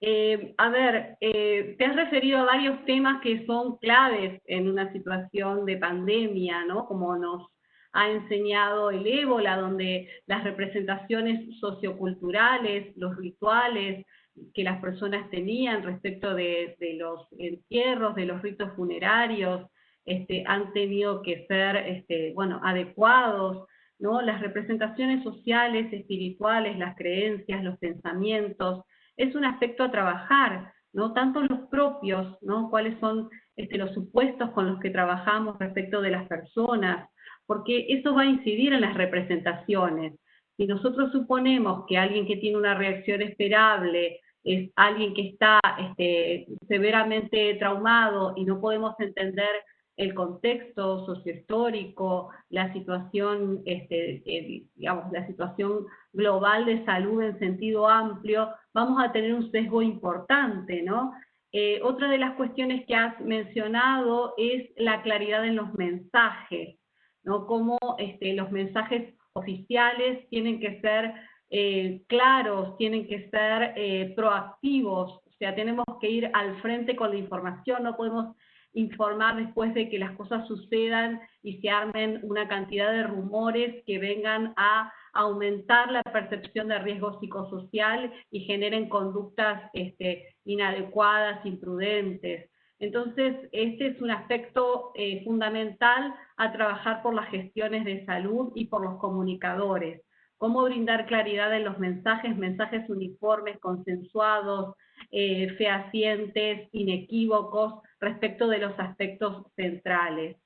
Eh, a ver, eh, te has referido a varios temas que son claves en una situación de pandemia, ¿no? Como nos ha enseñado el ébola, donde las representaciones socioculturales, los rituales que las personas tenían respecto de, los entierros, de los ritos funerarios, este, han tenido que ser este, bueno, adecuados, ¿no? las representaciones sociales, espirituales, las creencias, los pensamientos, es un aspecto a trabajar, ¿no? tanto los propios, ¿no? cuáles son este, los supuestos con los que trabajamos respecto de las personas, porque eso va a incidir en las representaciones. Si nosotros suponemos que alguien que tiene una reacción esperable es alguien que está este, severamente traumado y no podemos entender el contexto sociohistórico, la situación, este, eh, digamos, la situación global de salud en sentido amplio, vamos a tener un sesgo importante, ¿no? Eh, otra de las cuestiones que has mencionado es la claridad en los mensajes, ¿no? Cómo este, los mensajes oficiales tienen que ser eh, claros, tienen que ser proactivos, o sea, tenemos que ir al frente con la información, no podemos informar después de que las cosas sucedan y se armen una cantidad de rumores que vengan a aumentar la percepción de riesgo psicosocial y generen conductas este, inadecuadas, imprudentes. Entonces, este es un aspecto eh, fundamental a trabajar por las gestiones de salud y por los comunicadores. Cómo brindar claridad en los mensajes, mensajes uniformes, consensuados, eh, fehacientes, inequívocos, respecto de los aspectos centrales.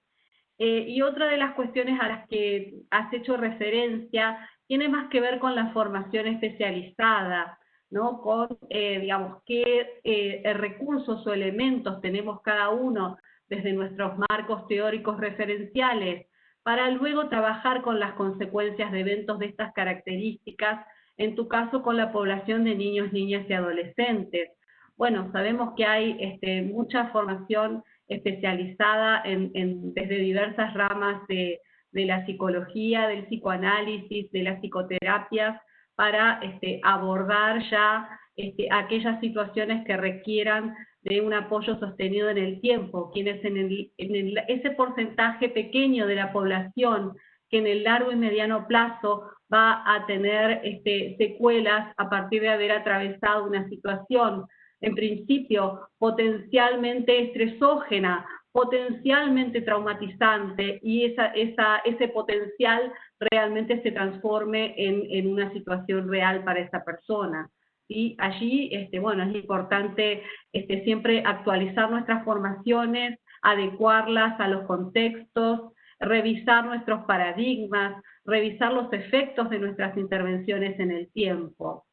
Eh, y otra de las cuestiones a las que has hecho referencia tiene más que ver con la formación especializada, ¿no? con, eh, digamos, qué eh, recursos o elementos tenemos cada uno desde nuestros marcos teóricos referenciales, para luego trabajar con las consecuencias de eventos de estas características, en tu caso con la población de niños, niñas y adolescentes, bueno, sabemos que hay este, mucha formación especializada desde diversas ramas de, la psicología, del psicoanálisis, de las psicoterapias, para este, abordar ya este, aquellas situaciones que requieran de un apoyo sostenido en el tiempo, quienes en, en ese porcentaje pequeño de la población que en el largo y mediano plazo va a tener secuelas a partir de haber atravesado una situación en principio potencialmente estresógena, potencialmente traumatizante y esa, ese potencial realmente se transforme en, en, una situación real para esa persona. Y allí, este, bueno, es importante este, siempre actualizar nuestras formaciones, adecuarlas a los contextos, revisar nuestros paradigmas, revisar los efectos de nuestras intervenciones en el tiempo.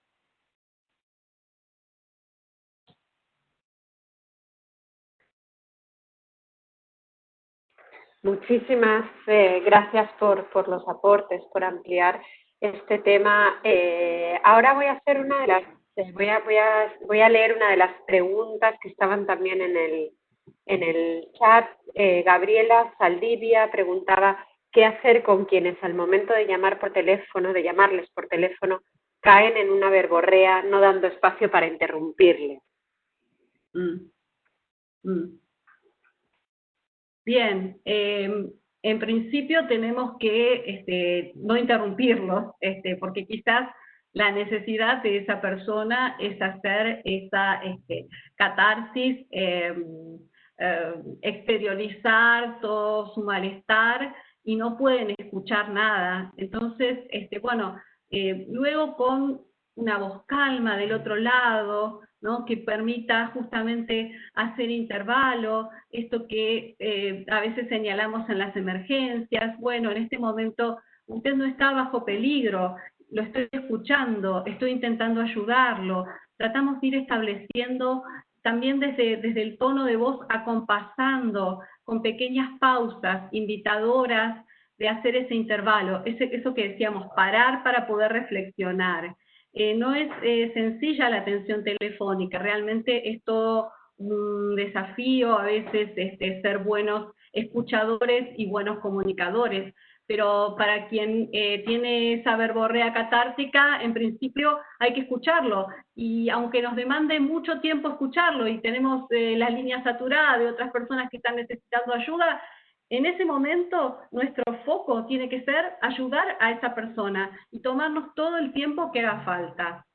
Muchísimas eh, gracias por, los aportes, por ampliar este tema. Eh, ahora voy a hacer una de las, eh, voy a, voy, a, voy a leer una de las preguntas que estaban también en el, en el chat. Gabriela Saldivia preguntaba qué hacer con quienes al momento de llamar por teléfono, de llamarles por teléfono, caen en una verborrea no dando espacio para interrumpirles. Mm. Mm. Bien, em, en principio tenemos que este, no interrumpirlos, este, porque quizás la necesidad de esa persona es hacer esa este, catarsis, em, em, exteriorizar todo su malestar y no pueden escuchar nada. Entonces, este, bueno, eh, luego con una voz calma del otro lado, que permita justamente hacer intervalo, esto que eh, a veces señalamos en las emergencias, bueno, en este momento usted no está bajo peligro, lo estoy escuchando, estoy intentando ayudarlo, tratamos de ir estableciendo también desde, desde el tono de voz acompasando con pequeñas pausas invitadoras de hacer ese intervalo, ese, eso que decíamos, parar para poder reflexionar. Eh, no es eh, sencilla la atención telefónica, realmente es todo un desafío a veces este, ser buenos escuchadores y buenos comunicadores, pero para quien eh, tiene esa verborrea catártica, en principio hay que escucharlo, y aunque nos demande mucho tiempo escucharlo y tenemos la línea saturada de otras personas que están necesitando ayuda, en ese momento, nuestro foco tiene que ser ayudar a esa persona y tomarnos todo el tiempo que haga falta.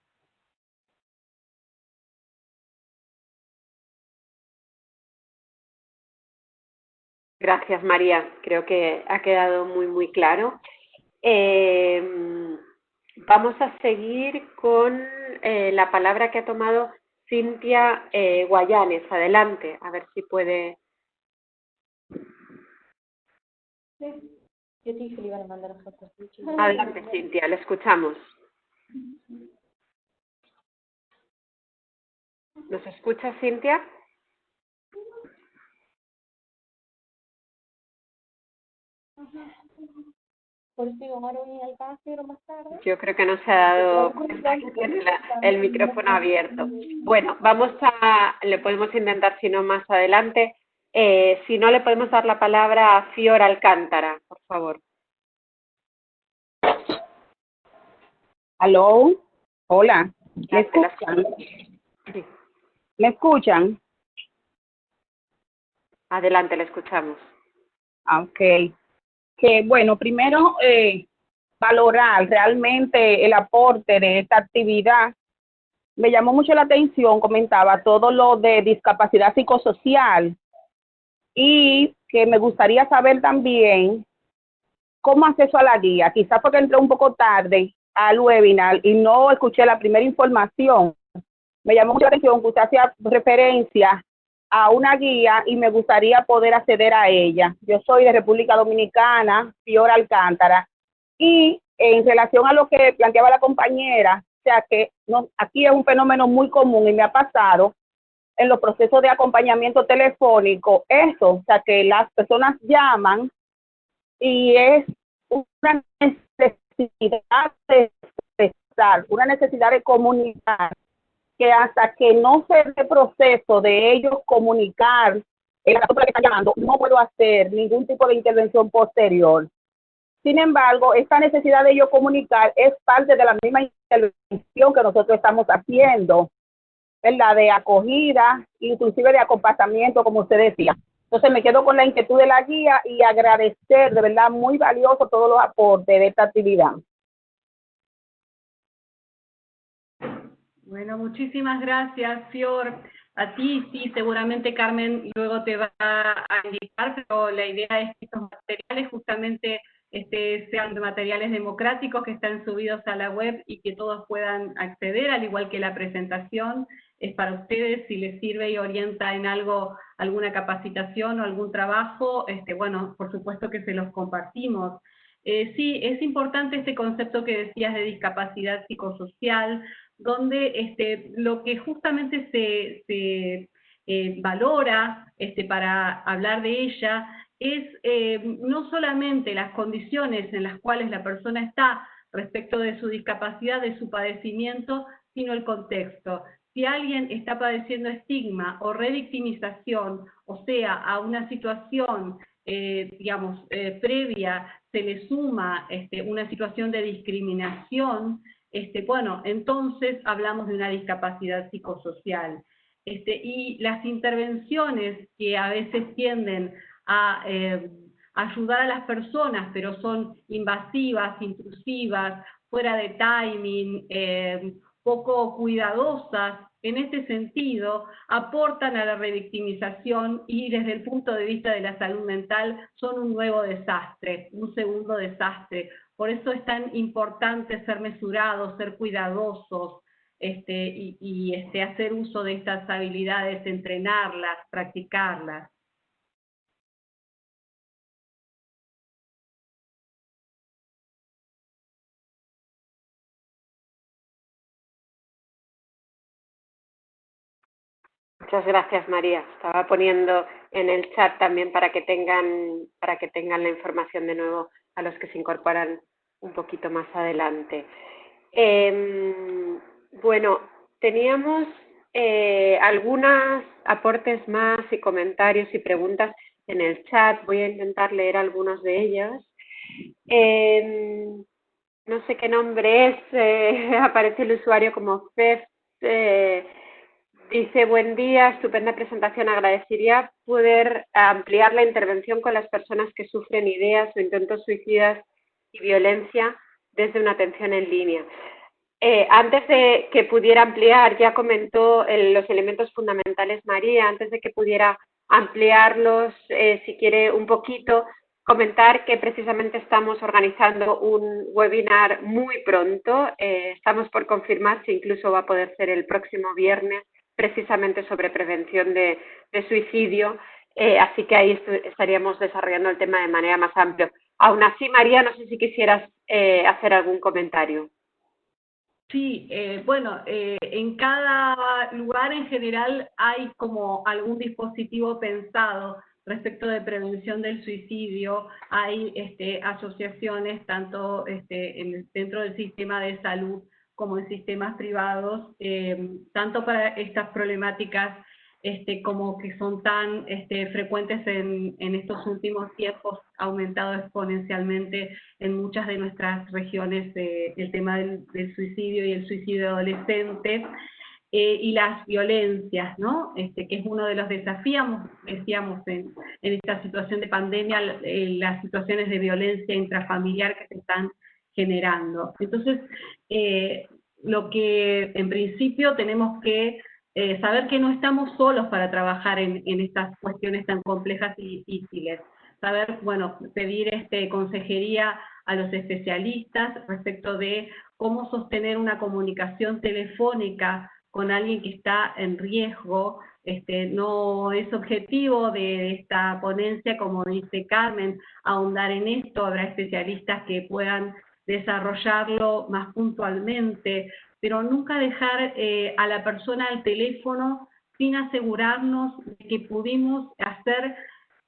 Gracias, María. Creo que ha quedado muy, muy claro. Eh, vamos a seguir con eh, la palabra que ha tomado Cintia eh, Guayanes. Adelante, a ver si puede Yo te dije que le iban a mandar fotos. Adelante, Cintia, le escuchamos. ¿Nos escucha, Cintia? Yo creo que no se ha dado el micrófono abierto. Bueno, vamos a, le podemos intentar si no más adelante. Eh, si no, le podemos dar la palabra a Fior Alcántara, por favor. Aló, hola, ¿me escuchan? ¿Me escuchan? Adelante, le escuchamos. Ah, ok. Que bueno, primero eh, valorar realmente el aporte de esta actividad. Me llamó mucho la atención, comentaba todo lo de discapacidad psicosocial y que me gustaría saber también cómo acceso a la guía. Quizás porque entré un poco tarde al webinar y no escuché la primera información. Me llamó mucho la atención que usted hacía referencia a una guía y me gustaría poder acceder a ella. Yo soy de República Dominicana, Fiora Alcántara, y en relación a lo que planteaba la compañera, o sea que no, aquí es un fenómeno muy común y me ha pasado en los procesos de acompañamiento telefónico, eso, o sea que las personas llaman y es una necesidad de expresar, una necesidad de comunicar que hasta que no se dé proceso de ellos comunicar el caso que están llamando, no puedo hacer ningún tipo de intervención posterior. Sin embargo, esta necesidad de ellos comunicar es parte de la misma intervención que nosotros estamos haciendo, la de acogida, inclusive de acompañamiento, como usted decía. Entonces me quedo con la inquietud de la guía y agradecer, de verdad, muy valioso todos los aportes de esta actividad. Bueno, muchísimas gracias, Fior. A ti, sí, seguramente Carmen luego te va a indicar, pero la idea es que estos materiales justamente este, sean materiales democráticos que están subidos a la web y que todos puedan acceder, al igual que la presentación es para ustedes, si les sirve y orienta en algo, alguna capacitación o algún trabajo, este, bueno, por supuesto que se los compartimos. Eh, sí, es importante este concepto que decías de discapacidad psicosocial, donde este, lo que justamente se, eh, valora este, para hablar de ella es eh, no solamente las condiciones en las cuales la persona está respecto de su discapacidad, de su padecimiento, sino el contexto. Si alguien está padeciendo estigma o revictimización, o sea, a una situación, eh, digamos, previa, se le suma este, una situación de discriminación, este, bueno, entonces hablamos de una discapacidad psicosocial. Este, y las intervenciones que a veces tienden a eh, ayudar a las personas, pero son invasivas, intrusivas, fuera de timing, eh, poco cuidadosas, en este sentido, aportan a la revictimización y desde el punto de vista de la salud mental son un nuevo desastre, un segundo desastre, por eso es tan importante ser mesurados, ser cuidadosos este, y, este, hacer uso de estas habilidades, entrenarlas, practicarlas. Muchas gracias, María. Estaba poniendo en el chat también para que tengan, para que tengan la información de nuevo a los que se incorporan un poquito más adelante. Em, bueno, teníamos eh, algunos aportes más y comentarios y preguntas en el chat. Voy a intentar leer algunos de ellos. Em, no sé qué nombre es, eh, aparece el usuario como FEF. Eh, dice, buen día, estupenda presentación. Agradecería poder ampliar la intervención con las personas que sufren ideas o intentos suicidas y violencia desde una atención en línea. Eh, antes de que pudiera ampliar, ya comentó los elementos fundamentales María, antes de que pudiera ampliarlos, eh, si quiere un poquito, comentar que precisamente estamos organizando un webinar muy pronto, eh, estamos por confirmar si incluso va a poder ser el próximo viernes, precisamente sobre prevención de, de suicidio eh, así que ahí estaríamos desarrollando el tema de manera más amplia. Aún así, María, no sé si quisieras eh, hacer algún comentario. Sí, eh, bueno, en cada lugar en general hay como algún dispositivo pensado respecto de prevención del suicidio. Hay este, asociaciones tanto este, en, dentro del sistema de salud como en sistemas privados, tanto para estas problemáticas este, como que son tan este, frecuentes en, en, estos últimos tiempos, ha aumentado exponencialmente en muchas de nuestras regiones el tema del, suicidio y el suicidio adolescente, eh, y las violencias, ¿no? Este, que es uno de los desafíos, decíamos, en, en esta situación de pandemia, eh, las situaciones de violencia intrafamiliar que se están generando. Entonces, eh, lo que en principio tenemos que eh, saber que no estamos solos para trabajar en, estas cuestiones tan complejas y difíciles. Saber, bueno, pedir este, consejería a los especialistas respecto de cómo sostener una comunicación telefónica con alguien que está en riesgo, este, no es objetivo de esta ponencia, como dice Carmen, ahondar en esto, habrá especialistas que puedan desarrollarlo más puntualmente, pero nunca dejar eh, a la persona al teléfono sin asegurarnos de que pudimos hacer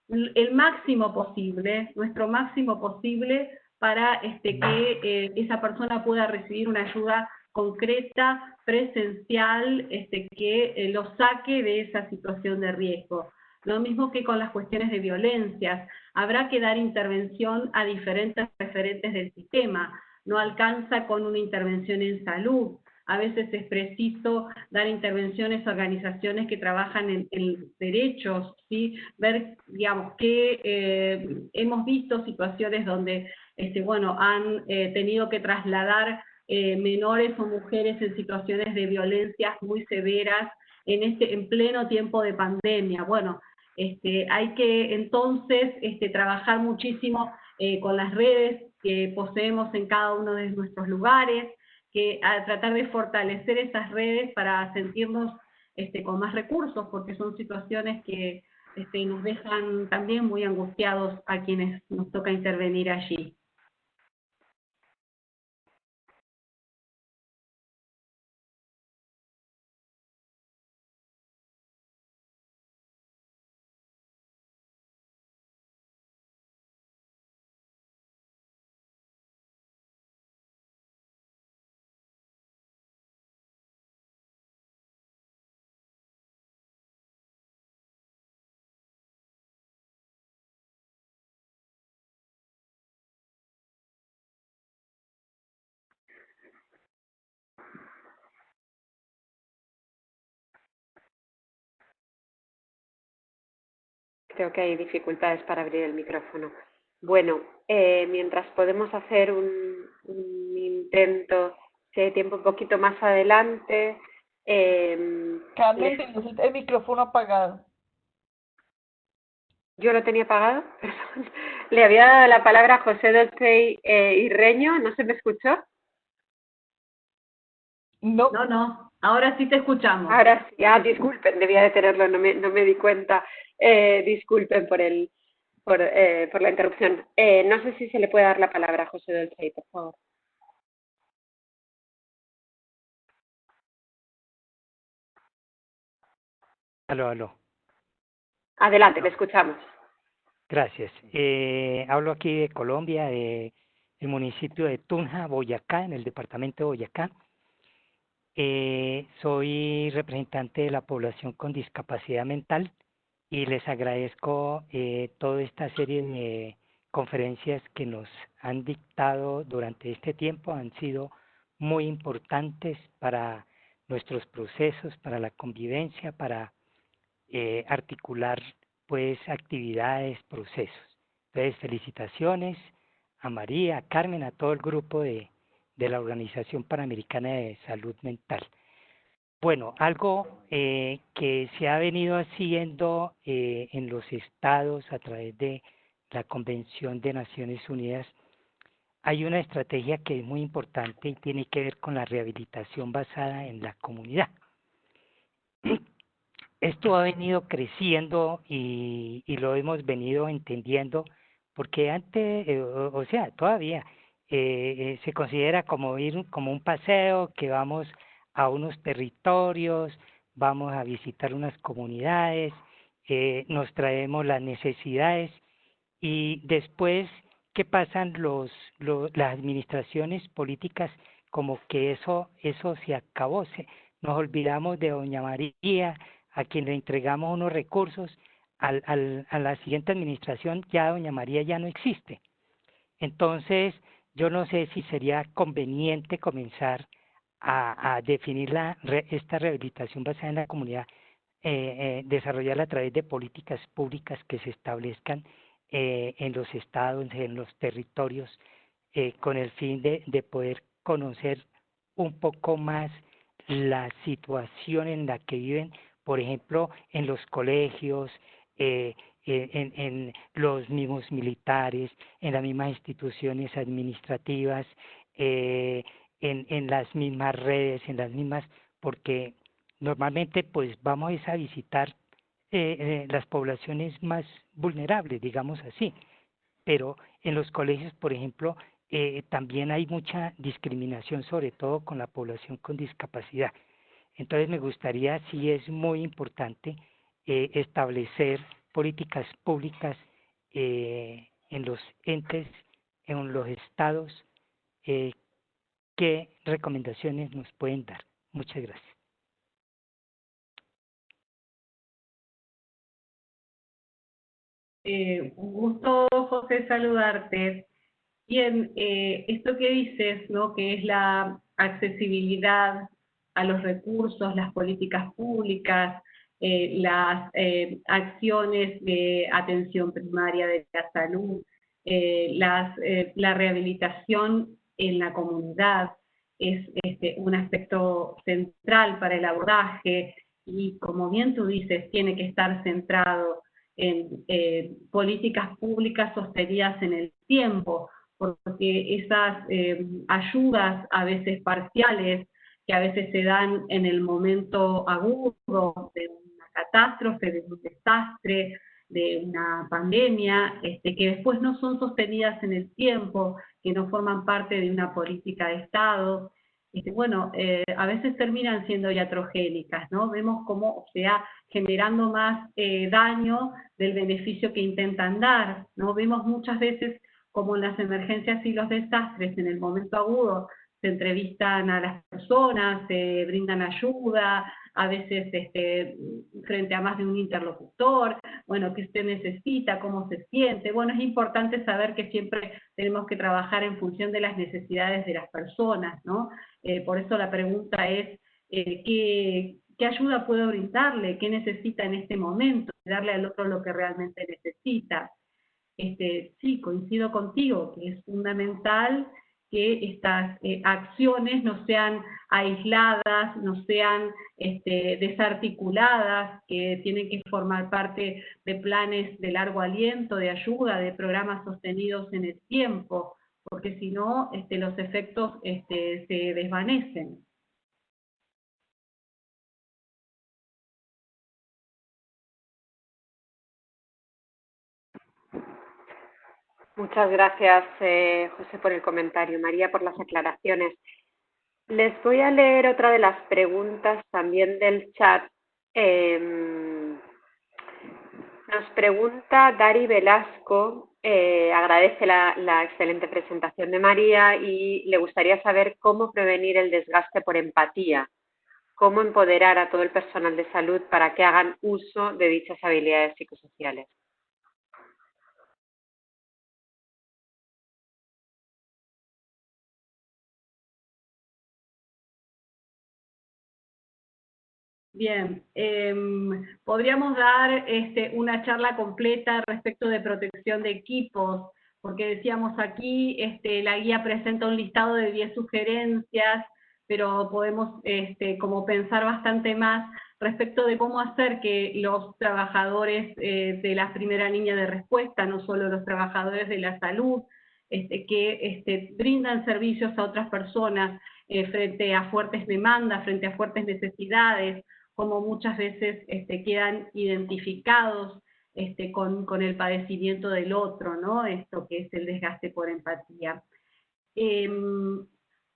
el máximo posible, nuestro máximo posible, para este, que eh, esa persona pueda recibir una ayuda concreta, presencial, este, que eh, lo saque de esa situación de riesgo. Lo mismo que con las cuestiones de violencias. Habrá que dar intervención a diferentes referentes del sistema no alcanza con una intervención en salud. A veces es preciso dar intervenciones a organizaciones que trabajan en, derechos, ¿sí? ver, digamos, que eh, hemos visto situaciones donde, este, bueno, han eh, tenido que trasladar eh, menores o mujeres en situaciones de violencias muy severas en, este, en pleno tiempo de pandemia. Bueno, este, hay que entonces este, trabajar muchísimo con las redes que poseemos en cada uno de nuestros lugares, que a tratar de fortalecer esas redes para sentirnos este, con más recursos, porque son situaciones que este, nos dejan también muy angustiados a quienes nos toca intervenir allí. Creo que hay dificultades para abrir el micrófono. Bueno, eh, mientras podemos hacer un, intento, si hay tiempo un poquito más adelante. Eh, Carmen, el micrófono apagado. Yo lo tenía apagado, perdón. Le había dado la palabra a José Dolce eh, y Reño, ¿no se me escuchó? No. No, no, ahora sí te escuchamos. Ahora sí, ah, disculpen, debía de tenerlo, no me, no me di cuenta. Eh, disculpen por, el, por, eh, por la interrupción. Eh, no sé si se le puede dar la palabra a José Dolce, por favor. Aló, aló. Adelante, le escuchamos. Gracias. Eh, hablo aquí de Colombia, de el municipio de Tunja, Boyacá, en el departamento de Boyacá. Eh, soy representante de la población con discapacidad mental y les agradezco eh, toda esta serie de conferencias que nos han dictado durante este tiempo. Han sido muy importantes para nuestros procesos, para la convivencia, para eh, articular pues actividades, procesos. Entonces, felicitaciones a María, a Carmen, a todo el grupo de, de la Organización Panamericana de Salud Mental. Bueno, algo eh, que se ha venido haciendo eh, en los estados a través de la Convención de Naciones Unidas, hay una estrategia que es muy importante y tiene que ver con la rehabilitación basada en la comunidad. esto ha venido creciendo y, lo hemos venido entendiendo porque antes, eh, o, sea, todavía eh, eh, se considera como ir como un paseo que vamos a unos territorios, vamos a visitar unas comunidades, eh, nos traemos las necesidades y después qué pasan los, los las administraciones políticas como que eso eso se acabó, se, nos olvidamos de doña María a quien le entregamos unos recursos al, al, a la siguiente administración ya doña María ya no existe. Entonces, yo no sé si sería conveniente comenzar a, a definir la, esta rehabilitación basada en la comunidad, eh, eh, desarrollarla a través de políticas públicas que se establezcan eh, en los estados, en los territorios, eh, con el fin de, de poder conocer un poco más la situación en la que viven, por ejemplo, en los colegios, en, en los mismos militares, en las mismas instituciones administrativas, eh, en, en las mismas redes, en las mismas, porque normalmente pues vamos a visitar eh, eh, las poblaciones más vulnerables, digamos así, pero en los colegios, por ejemplo, eh, también hay mucha discriminación, sobre todo con la población con discapacidad. Entonces me gustaría, sí es muy importante, eh, establecer políticas públicas en los entes, en los estados, qué recomendaciones nos pueden dar. Muchas gracias. Eh, un gusto, José, saludarte. Bien, eh, esto que dices, ¿no? que es la accesibilidad a los recursos, las políticas públicas, eh, las acciones de atención primaria de la salud, las, la rehabilitación en la comunidad es este, un aspecto central para el abordaje y como bien tú dices, tiene que estar centrado en eh, políticas públicas sostenidas en el tiempo, porque esas eh, ayudas a veces parciales, que a veces se dan en el momento agudo de una catástrofe, de un desastre, de una pandemia, este, que después no son sostenidas en el tiempo, que no forman parte de una política de Estado, este, bueno, eh, a veces terminan siendo iatrogénicas, ¿no? Vemos cómo se va generando más eh, daño del beneficio que intentan dar, ¿no? Vemos muchas veces como en las emergencias y los desastres, en el momento agudo, se entrevistan a las personas, se brindan ayuda, a veces este, frente a más de un interlocutor, bueno, qué usted necesita, cómo se siente. Bueno, es importante saber que siempre tenemos que trabajar en función de las necesidades de las personas, ¿no? Eh, por eso la pregunta es, eh, ¿qué, ¿qué ayuda puedo brindarle? ¿Qué necesita en este momento? Darle al otro lo que realmente necesita. Este, sí, coincido contigo, que es fundamental que estas eh, acciones no sean aisladas, no sean este, desarticuladas, que tienen que formar parte de planes de largo aliento, de ayuda, de programas sostenidos en el tiempo, porque si no, este, los efectos este, se desvanecen. Muchas gracias, eh, José, por el comentario. María, por las aclaraciones. Les voy a leer otra de las preguntas también del chat. Eh, nos pregunta Dari Velasco, eh, agradece la, la, excelente presentación de María y le gustaría saber cómo prevenir el desgaste por empatía, cómo empoderar a todo el personal de salud para que hagan uso de dichas habilidades psicosociales. Bien, eh, podríamos dar este, una charla completa respecto de protección de equipos, porque decíamos aquí, este, la guía presenta un listado de 10 sugerencias, pero podemos este, como pensar bastante más respecto de cómo hacer que los trabajadores eh, de la primera línea de respuesta, no solo los trabajadores de la salud, que este, brindan servicios a otras personas eh, frente a fuertes demandas, frente a fuertes necesidades, como muchas veces este, quedan identificados este, con, el padecimiento del otro, ¿no? Esto que es el desgaste por empatía. Em,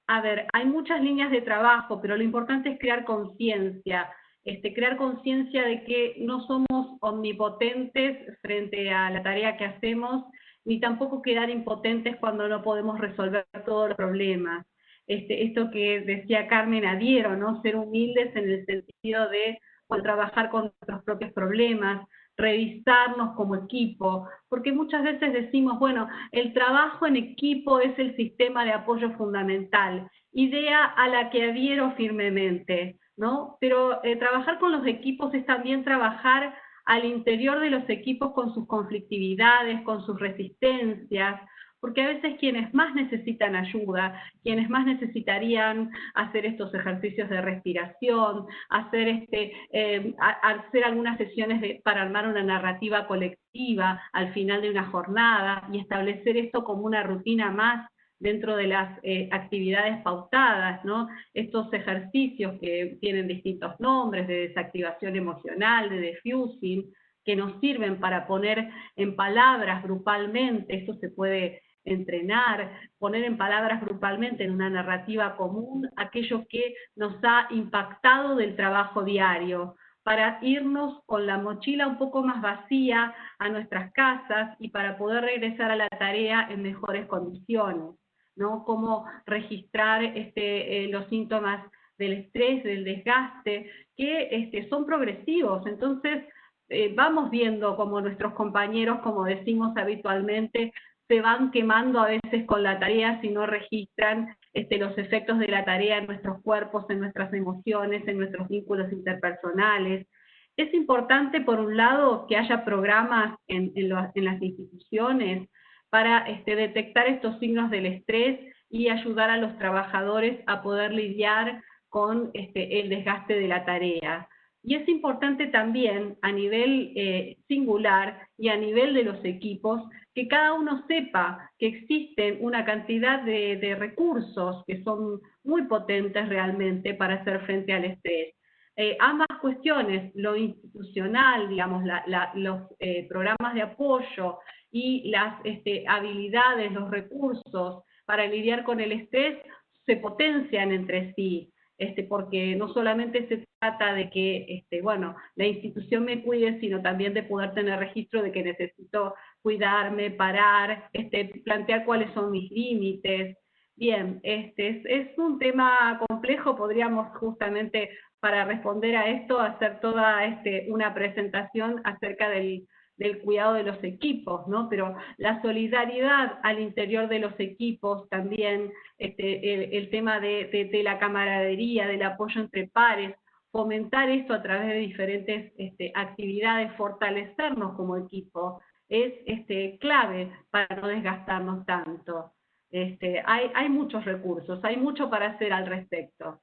a ver, hay muchas líneas de trabajo, pero lo importante es crear conciencia, este, crear conciencia de que no somos omnipotentes frente a la tarea que hacemos, ni tampoco quedar impotentes cuando no podemos resolver todos los problemas. Este, esto que decía Carmen adhiero, ¿no? Ser humildes en el sentido de trabajar con nuestros propios problemas, revisarnos como equipo, porque muchas veces decimos, bueno, el trabajo en equipo es el sistema de apoyo fundamental, idea a la que adhiero firmemente, ¿no? Pero eh, trabajar con los equipos es también trabajar al interior de los equipos con sus conflictividades, con sus resistencias, porque a veces quienes más necesitan ayuda, quienes más necesitarían hacer estos ejercicios de respiración, hacer, este, eh, hacer algunas sesiones para armar una narrativa colectiva al final de una jornada y establecer esto como una rutina más dentro de las eh, actividades pautadas, ¿no? Estos ejercicios que tienen distintos nombres, de desactivación emocional, de diffusing, que nos sirven para poner en palabras grupalmente, esto se puede entrenar, poner en palabras grupalmente en una narrativa común aquello que nos ha impactado del trabajo diario, para irnos con la mochila un poco más vacía a nuestras casas y para poder regresar a la tarea en mejores condiciones, ¿no? Cómo registrar este, eh, los síntomas del estrés, del desgaste, que este, son progresivos, entonces eh, vamos viendo como nuestros compañeros, como decimos habitualmente, se van quemando a veces con la tarea si no registran este, los efectos de la tarea en nuestros cuerpos, en nuestras emociones, en nuestros vínculos interpersonales. Es importante, por un lado, que haya programas en, las instituciones para este, detectar estos signos del estrés y ayudar a los trabajadores a poder lidiar con este, el desgaste de la tarea. Y es importante también a nivel eh, singular y a nivel de los equipos que cada uno sepa que existen una cantidad de, recursos que son muy potentes realmente para hacer frente al estrés. Eh, ambas cuestiones, lo institucional, digamos, los eh, programas de apoyo y las este, habilidades, los recursos para lidiar con el estrés, se potencian entre sí. Este, porque no solamente se trata de que, este, bueno, la institución me cuide, sino también de poder tener registro de que necesito cuidarme, parar, este, plantear cuáles son mis límites. Bien, este, es, un tema complejo, podríamos justamente para responder a esto hacer toda este, una presentación acerca del, del cuidado de los equipos, ¿no? Pero la solidaridad al interior de los equipos también, este, el, tema de, la camaradería, del apoyo entre pares, fomentar esto a través de diferentes este, actividades, fortalecernos como equipo, es este, clave para no desgastarnos tanto. Este, hay, muchos recursos, hay mucho para hacer al respecto.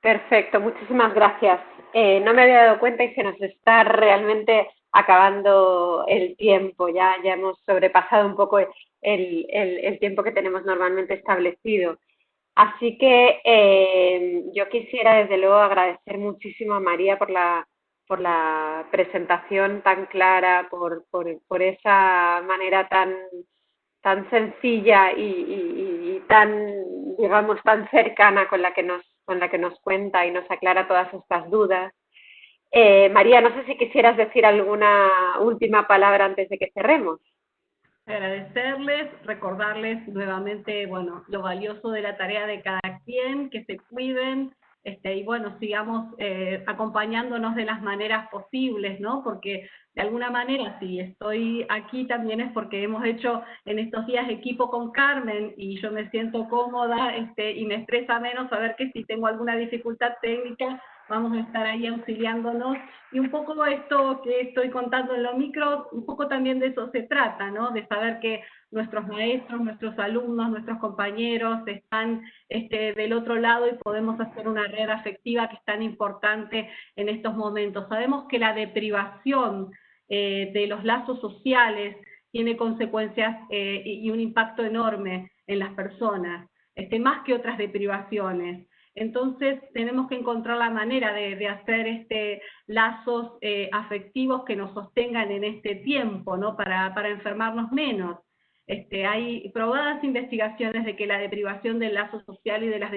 Perfecto, muchísimas gracias. Eh, no me había dado cuenta y se nos está realmente acabando el tiempo, ya, ya hemos sobrepasado un poco el, el, tiempo que tenemos normalmente establecido. Así que eh, yo quisiera desde luego agradecer muchísimo a María por la, por la presentación tan clara, por, por, por esa manera tan, tan sencilla y, y, tan, digamos, tan cercana con la que nos con la que nos cuenta y nos aclara todas estas dudas. Eh, María, no sé si quisieras decir alguna última palabra antes de que cerremos. Agradecerles, recordarles nuevamente, bueno, lo valioso de la tarea de cada quien, que se cuiden, este, y bueno, sigamos eh, acompañándonos de las maneras posibles, ¿no? Porque de alguna manera, si estoy aquí también es porque hemos hecho en estos días equipo con Carmen y yo me siento cómoda este, y me estresa menos saber que si tengo alguna dificultad técnica, vamos a estar ahí auxiliándonos. Y un poco esto que estoy contando en los micros, un poco también de eso se trata, ¿no? De saber que nuestros maestros, nuestros alumnos, nuestros compañeros están este, del otro lado y podemos hacer una red afectiva que es tan importante en estos momentos. Sabemos que la deprivación eh, de los lazos sociales tiene consecuencias eh, y un impacto enorme en las personas. este, más que otras deprivaciones. Entonces tenemos que encontrar la manera de, hacer este, lazos eh, afectivos que nos sostengan en este tiempo, ¿no? Para, para enfermarnos menos. Este, hay probadas investigaciones de que la deprivación del lazo social y de las,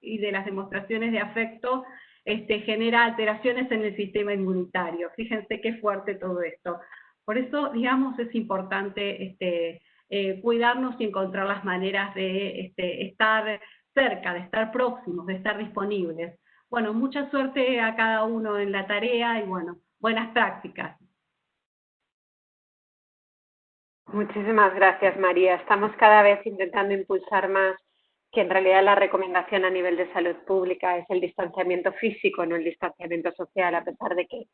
y de las demostraciones de afecto este, genera alteraciones en el sistema inmunitario. Fíjense qué fuerte todo esto. Por eso, digamos, es importante este, eh, cuidarnos y encontrar las maneras de estar cerca, de estar próximos, de estar disponibles. Bueno, mucha suerte a cada uno en la tarea y bueno, buenas prácticas. Muchísimas gracias, María. Estamos cada vez intentando impulsar más que en realidad la recomendación a nivel de salud pública es el distanciamiento físico, no el distanciamiento social, a pesar de que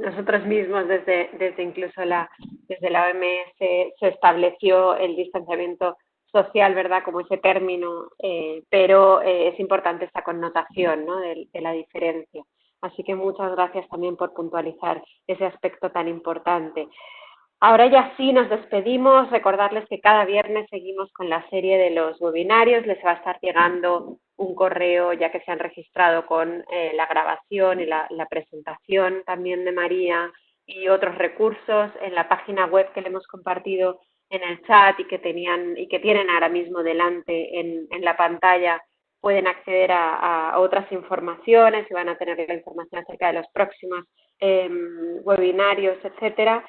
nosotros mismos desde, desde incluso la, desde la OMS se estableció el distanciamiento social, ¿verdad? Como ese término, eh, pero eh, es importante esta connotación, ¿no? De, de, la diferencia. Así que muchas gracias también por puntualizar ese aspecto tan importante. Ahora ya sí nos despedimos, recordarles que cada viernes seguimos con la serie de los webinarios, les va a estar llegando un correo ya que se han registrado con eh, la grabación y la, la presentación también de María y otros recursos en la página web que le hemos compartido en el chat y que tenían y que tienen ahora mismo delante en, en la pantalla pueden acceder a, otras informaciones y van a tener información acerca de los próximos eh, webinarios, etcétera.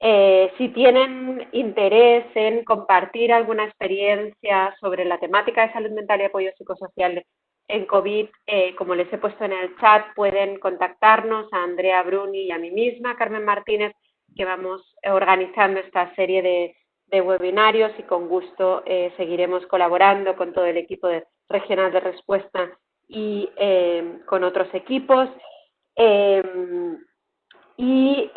Eh, si tienen interés en compartir alguna experiencia sobre la temática de salud mental y apoyo psicosocial en COVID, eh, como les he puesto en el chat, pueden contactarnos a Andrea Bruni y a mí misma, Carmen Martínez, que vamos organizando esta serie de, de webinarios y con gusto eh, seguiremos colaborando con todo el equipo de, regional de respuesta y eh, con otros equipos. Eh, y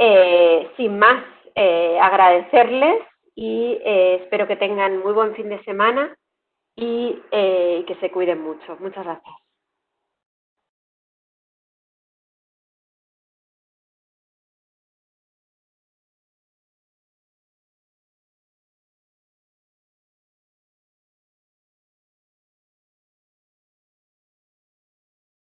sin más, eh, agradecerles y eh, espero que tengan muy buen fin de semana y que se cuiden mucho. Muchas gracias.